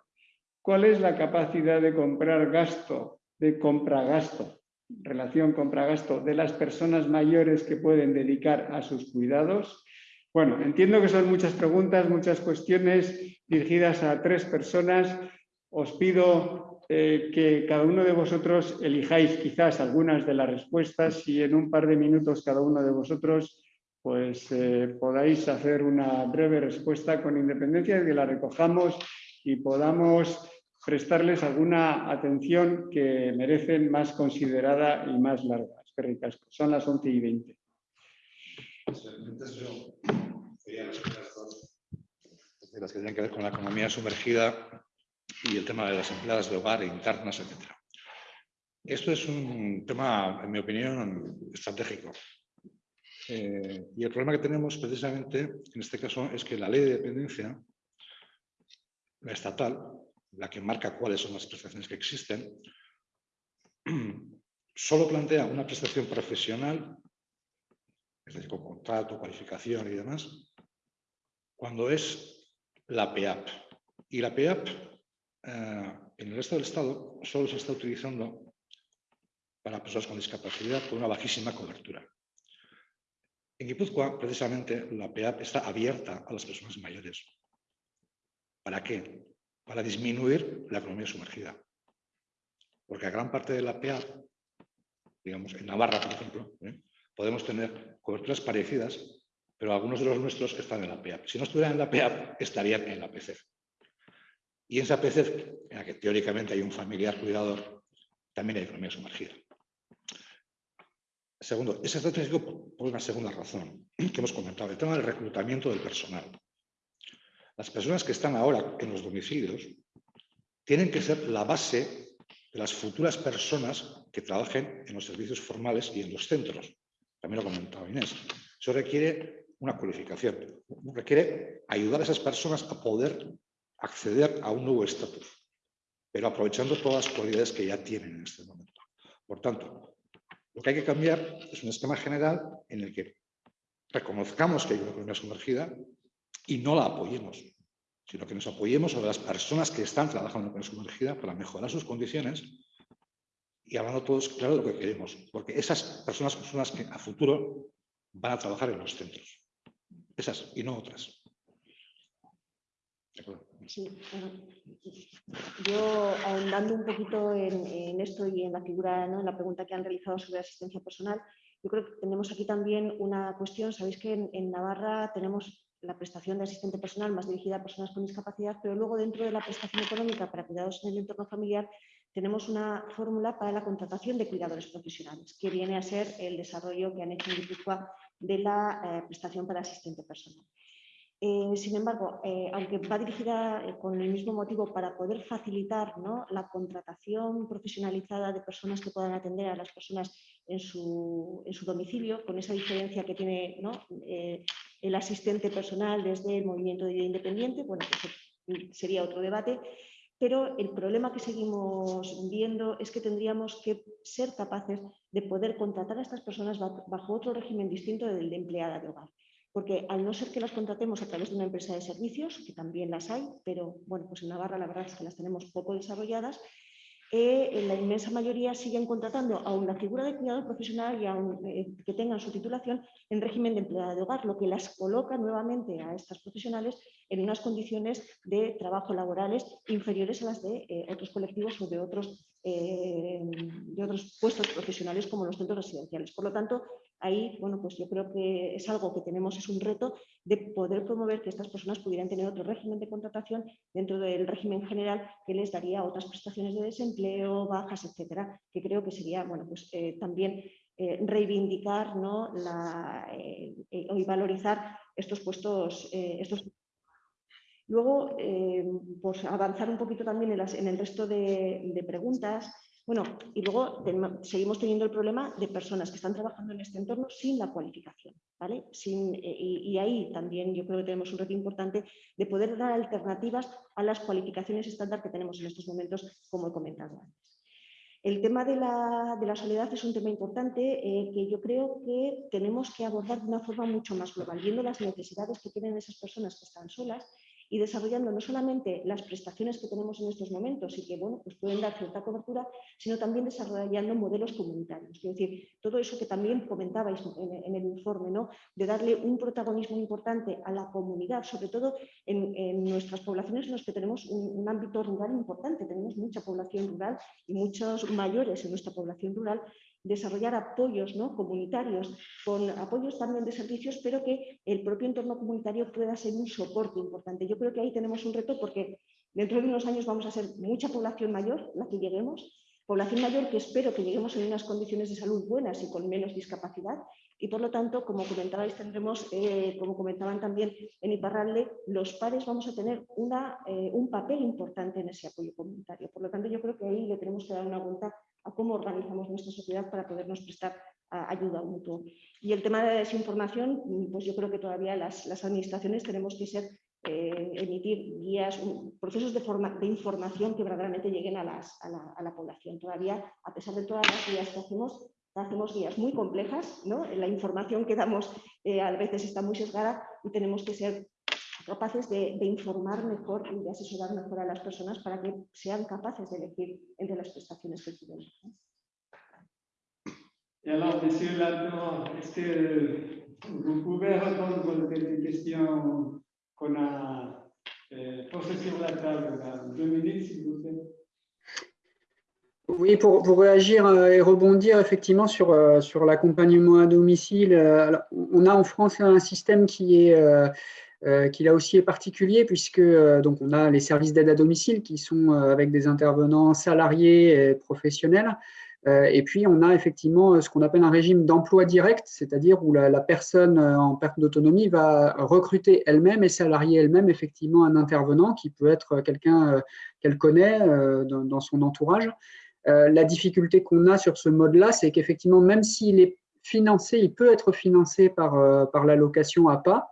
¿Cuál es la capacidad de comprar gasto, de compra-gasto, relación compra-gasto de las personas mayores que pueden dedicar a sus cuidados? Bueno, entiendo que son muchas preguntas, muchas cuestiones dirigidas a tres personas. Os pido eh, que cada uno de vosotros elijáis quizás algunas de las respuestas y en un par de minutos cada uno de vosotros pues eh, podáis hacer una breve respuesta con independencia de que la recojamos y podamos prestarles alguna atención que merecen más considerada y más larga. Son las 11 y 20. Las que tienen que ver con la economía sumergida y el tema de las empleadas de hogar, internas, etc. Esto es un tema, en mi opinión, estratégico. Eh, y el problema que tenemos precisamente en este caso es que la ley de dependencia, la estatal, la que marca cuáles son las prestaciones que existen, solo plantea una prestación profesional, es decir, con contrato, cualificación y demás, cuando es la PEAP. Y la PEAP en el resto del Estado solo se está utilizando para personas con discapacidad con una bajísima cobertura. En Guipúzcoa, precisamente, la PEAP está abierta a las personas mayores. ¿Para qué? Para disminuir la economía sumergida. Porque a gran parte de la PEAP, digamos, en Navarra, por ejemplo, ¿eh? podemos tener coberturas parecidas, pero algunos de los nuestros están en la PEAP. Si no estuvieran en la PEAP, estarían en la PCF. Y en esa PCF, en la que teóricamente hay un familiar cuidador, también hay economía sumergida. Segundo, es estratégico por una segunda razón que hemos comentado, el tema del reclutamiento del personal. Las personas que están ahora en los domicilios tienen que ser la base de las futuras personas que trabajen en los servicios formales y en los centros. También lo ha comentado Inés. Eso requiere una cualificación, requiere ayudar a esas personas a poder acceder a un nuevo estatus, pero aprovechando todas las cualidades que ya tienen en este momento. Por tanto, lo que hay que cambiar es un esquema general en el que reconozcamos que hay una economía sumergida y no la apoyemos, sino que nos apoyemos a las personas que están trabajando en la economía sumergida para mejorar sus condiciones y hablando todos claro de lo que queremos, porque esas personas son las que a futuro van a trabajar en los centros. Esas y no otras. Sí, yo ahondando un poquito en, esto y en la figura, en la pregunta que han realizado sobre asistencia personal, yo creo que tenemos aquí también una cuestión. Sabéis que en, Navarra tenemos la prestación de asistente personal más dirigida a personas con discapacidad, pero luego dentro de la prestación económica para cuidados en el entorno familiar tenemos una fórmula para la contratación de cuidadores profesionales, que viene a ser el desarrollo que han hecho en Guipúzcoa de la eh, prestación para asistente personal. Eh, sin embargo, eh, aunque va dirigida eh, con el mismo motivo para poder facilitar la contratación profesionalizada de personas que puedan atender a las personas en su, domicilio, con esa diferencia que tiene el asistente personal desde el movimiento de vida independiente, bueno, pues sería otro debate, pero el problema que seguimos viendo es que tendríamos que ser capaces de poder contratar a estas personas bajo otro régimen distinto del de empleada de hogar porque al no ser que las contratemos a través de una empresa de servicios, que también las hay, pero bueno, pues en Navarra la verdad es que las tenemos poco desarrolladas, eh, la inmensa mayoría siguen contratando a una figura de cuidado profesional y a eh, que tengan su titulación en régimen de empleada de hogar, lo que las coloca nuevamente a estas profesionales en unas condiciones de trabajo laborales inferiores a las de eh, otros colectivos o de otros, de otros puestos profesionales como los centros residenciales. Por lo tanto, ahí, bueno, pues yo creo que es algo que tenemos, es un reto de poder promover que estas personas pudieran tener otro régimen de contratación dentro del régimen general que les daría otras prestaciones de desempleo, bajas, etcétera, que creo que sería, bueno, pues eh, también eh, reivindicar ¿no? la, eh, y valorizar estos puestos, estos Luego, eh, pues avanzar un poquito también en, el resto de, preguntas. Bueno, y luego seguimos teniendo el problema de personas que están trabajando en este entorno sin la cualificación, ¿vale? Sin, eh, y, ahí también yo creo que tenemos un reto importante de poder dar alternativas a las cualificaciones estándar que tenemos en estos momentos, como he comentado antes. El tema de la, soledad es un tema importante eh, que yo creo que tenemos que abordar de una forma mucho más global, viendo las necesidades que tienen esas personas que están solas y desarrollando no solamente las prestaciones que tenemos en estos momentos y que bueno, pues pueden dar cierta cobertura, sino también desarrollando modelos comunitarios. Es decir, todo eso que también comentabais en, el informe, ¿no? de darle un protagonismo importante a la comunidad, sobre todo en, nuestras poblaciones en las que tenemos un, ámbito rural importante, tenemos mucha población rural y muchos mayores en nuestra población rural desarrollar apoyos ¿no? comunitarios, con apoyos también de servicios, pero que el propio entorno comunitario pueda ser un soporte importante. Yo creo que ahí tenemos un reto porque dentro de unos años vamos a ser mucha población mayor, la que lleguemos, población mayor que espero que lleguemos en unas condiciones de salud buenas y con menos discapacidad. Y por lo tanto, como comentabais, tendremos, eh, como comentaban también en Iparralde, los pares vamos a tener una, eh, un papel importante en ese apoyo comunitario. Por lo tanto, yo creo que ahí le tenemos que dar una vuelta a cómo organizamos nuestra sociedad para podernos prestar ayuda mutua. Y el tema de la desinformación, pues yo creo que todavía las, administraciones tenemos que ser, eh, emitir guías, procesos de, forma, de, información que verdaderamente lleguen a, la, población. Todavía, a pesar de todas las guías que hacemos, hacemos guías muy complejas, ¿no? la información que damos eh, a veces está muy sesgada y tenemos que ser capaces de, informar mejor y de asesorar mejor a las personas para que sean capaces de elegir entre las prestaciones que tienen. Et alors, Monsieur Ladon, est-ce que vous pouvez répondre aux questions qu'on a posées sur la table Deux minutes, s'il vous plaît. Oui, pour, pour, réagir euh, et rebondir effectivement sur, euh, sur l'accompagnement à domicile, euh, on a en France un système qui est euh, qui là aussi est particulier puisque euh, donc on a les services d'aide à domicile qui sont euh, avec des intervenants salariés et professionnels. et puis, on a effectivement ce qu'on appelle un régime d'emploi direct, c'est-à-dire où la, personne en perte d'autonomie va recruter elle-même et salarier elle-même effectivement un intervenant qui peut être quelqu'un qu'elle connaît dans, dans, son entourage. la difficulté qu'on a sur ce mode-là, c'est qu'effectivement, même s'il est financé, il peut être financé par, par l'allocation APA,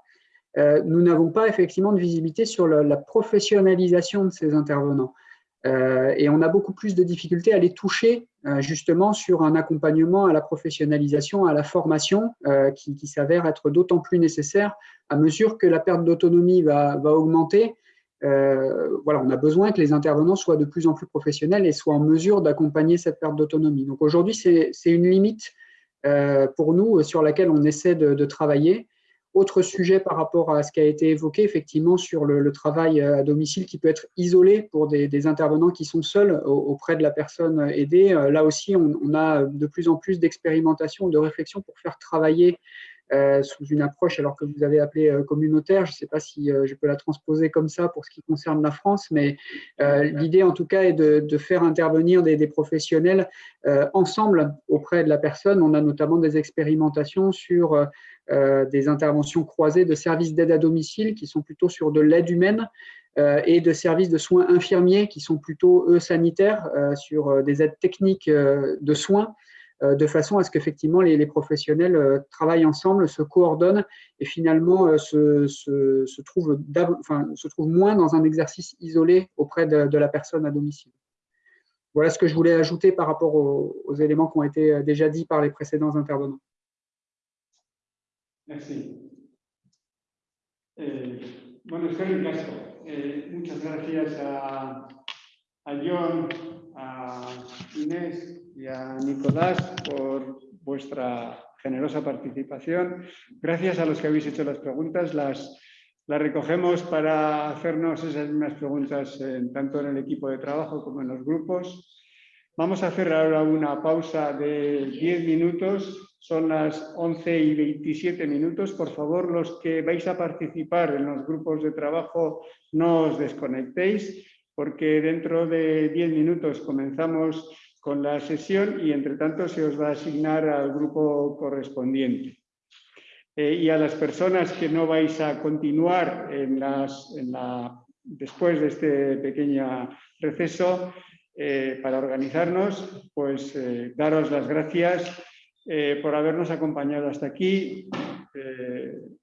euh, nous n'avons pas effectivement de visibilité sur la, professionnalisation de ces intervenants. Euh, et on a beaucoup plus de difficultés à les toucher euh, justement sur un accompagnement à la professionnalisation, à la formation, qui, s'avère être d'autant plus nécessaire à mesure que la perte d'autonomie va, augmenter. voilà, on a besoin que les intervenants soient de plus en plus professionnels et soient en mesure d'accompagner cette perte d'autonomie. Donc aujourd'hui, c'est une limite pour nous sur laquelle on essaie de travailler. Autre sujet par rapport à ce qui a été évoqué, effectivement, sur le, travail euh, à domicile qui peut être isolé pour des, intervenants qui sont seuls auprès de la personne aidée. Euh, là aussi, on, a de plus en plus d'expérimentation, de réflexion pour faire travailler sous une approche, alors que vous avez appelé communautaire, je ne sais pas si je peux la transposer comme ça pour ce qui concerne la France, mais l'idée en tout cas est de, faire intervenir des, des professionnels ensemble auprès de la personne. On a notamment des expérimentations sur euh, des interventions croisées de services d'aide à domicile qui sont plutôt sur de l'aide humaine euh, et de services de soins infirmiers qui sont plutôt, eux, sanitaires, euh, sur des aides techniques de soins, de façon à ce qu'effectivement les, professionnels travaillent ensemble, se coordonnent et finalement se, se, trouvent, moins dans un exercice isolé auprès de, la personne à domicile. Voilà ce que je voulais ajouter par rapport aux éléments qui ont été déjà dits par les précédents intervenants. Sí. Eh, bueno, Casco, eh, muchas gracias a, a John, a Inés y a Nicolás por vuestra generosa participación. Gracias a los que habéis hecho las preguntas. Las, las recogemos para hacernos esas mismas preguntas tanto en el equipo de trabajo como en los grupos. Vamos a hacer ahora una pausa de 10 minutos son las 11 y 27 minutos. Por favor, los que vais a participar en los grupos de trabajo, no os desconectéis, porque dentro de 10 minutos comenzamos con la sesión y, entre tanto, se os va a asignar al grupo correspondiente. Eh, y a las personas que no vais a continuar en, la después de este pequeño receso, eh, para organizarnos, pues eh, daros las gracias por habernos acompañado hasta aquí.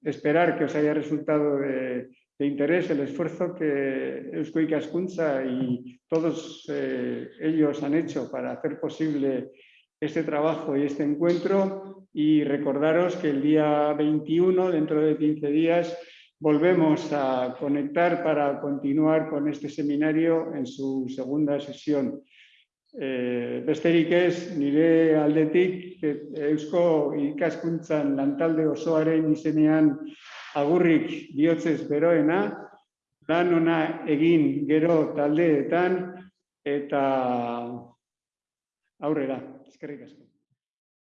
Esperar que os haya resultado de, de interés el esfuerzo que Eusko Ikaskuntza y todos eh, ellos han hecho para hacer posible este trabajo y este encuentro y recordaros que el día 21, dentro de 15 días, volvemos a conectar para continuar con este seminario en su segunda sesión. Eh, besterik ez, nire aldetik, Eusko ikaskuntzan lantalde osoaren izenean agurrik bihotzez beroena, lan ona egin gero taldeetan eta aurrera, eskerrik asko.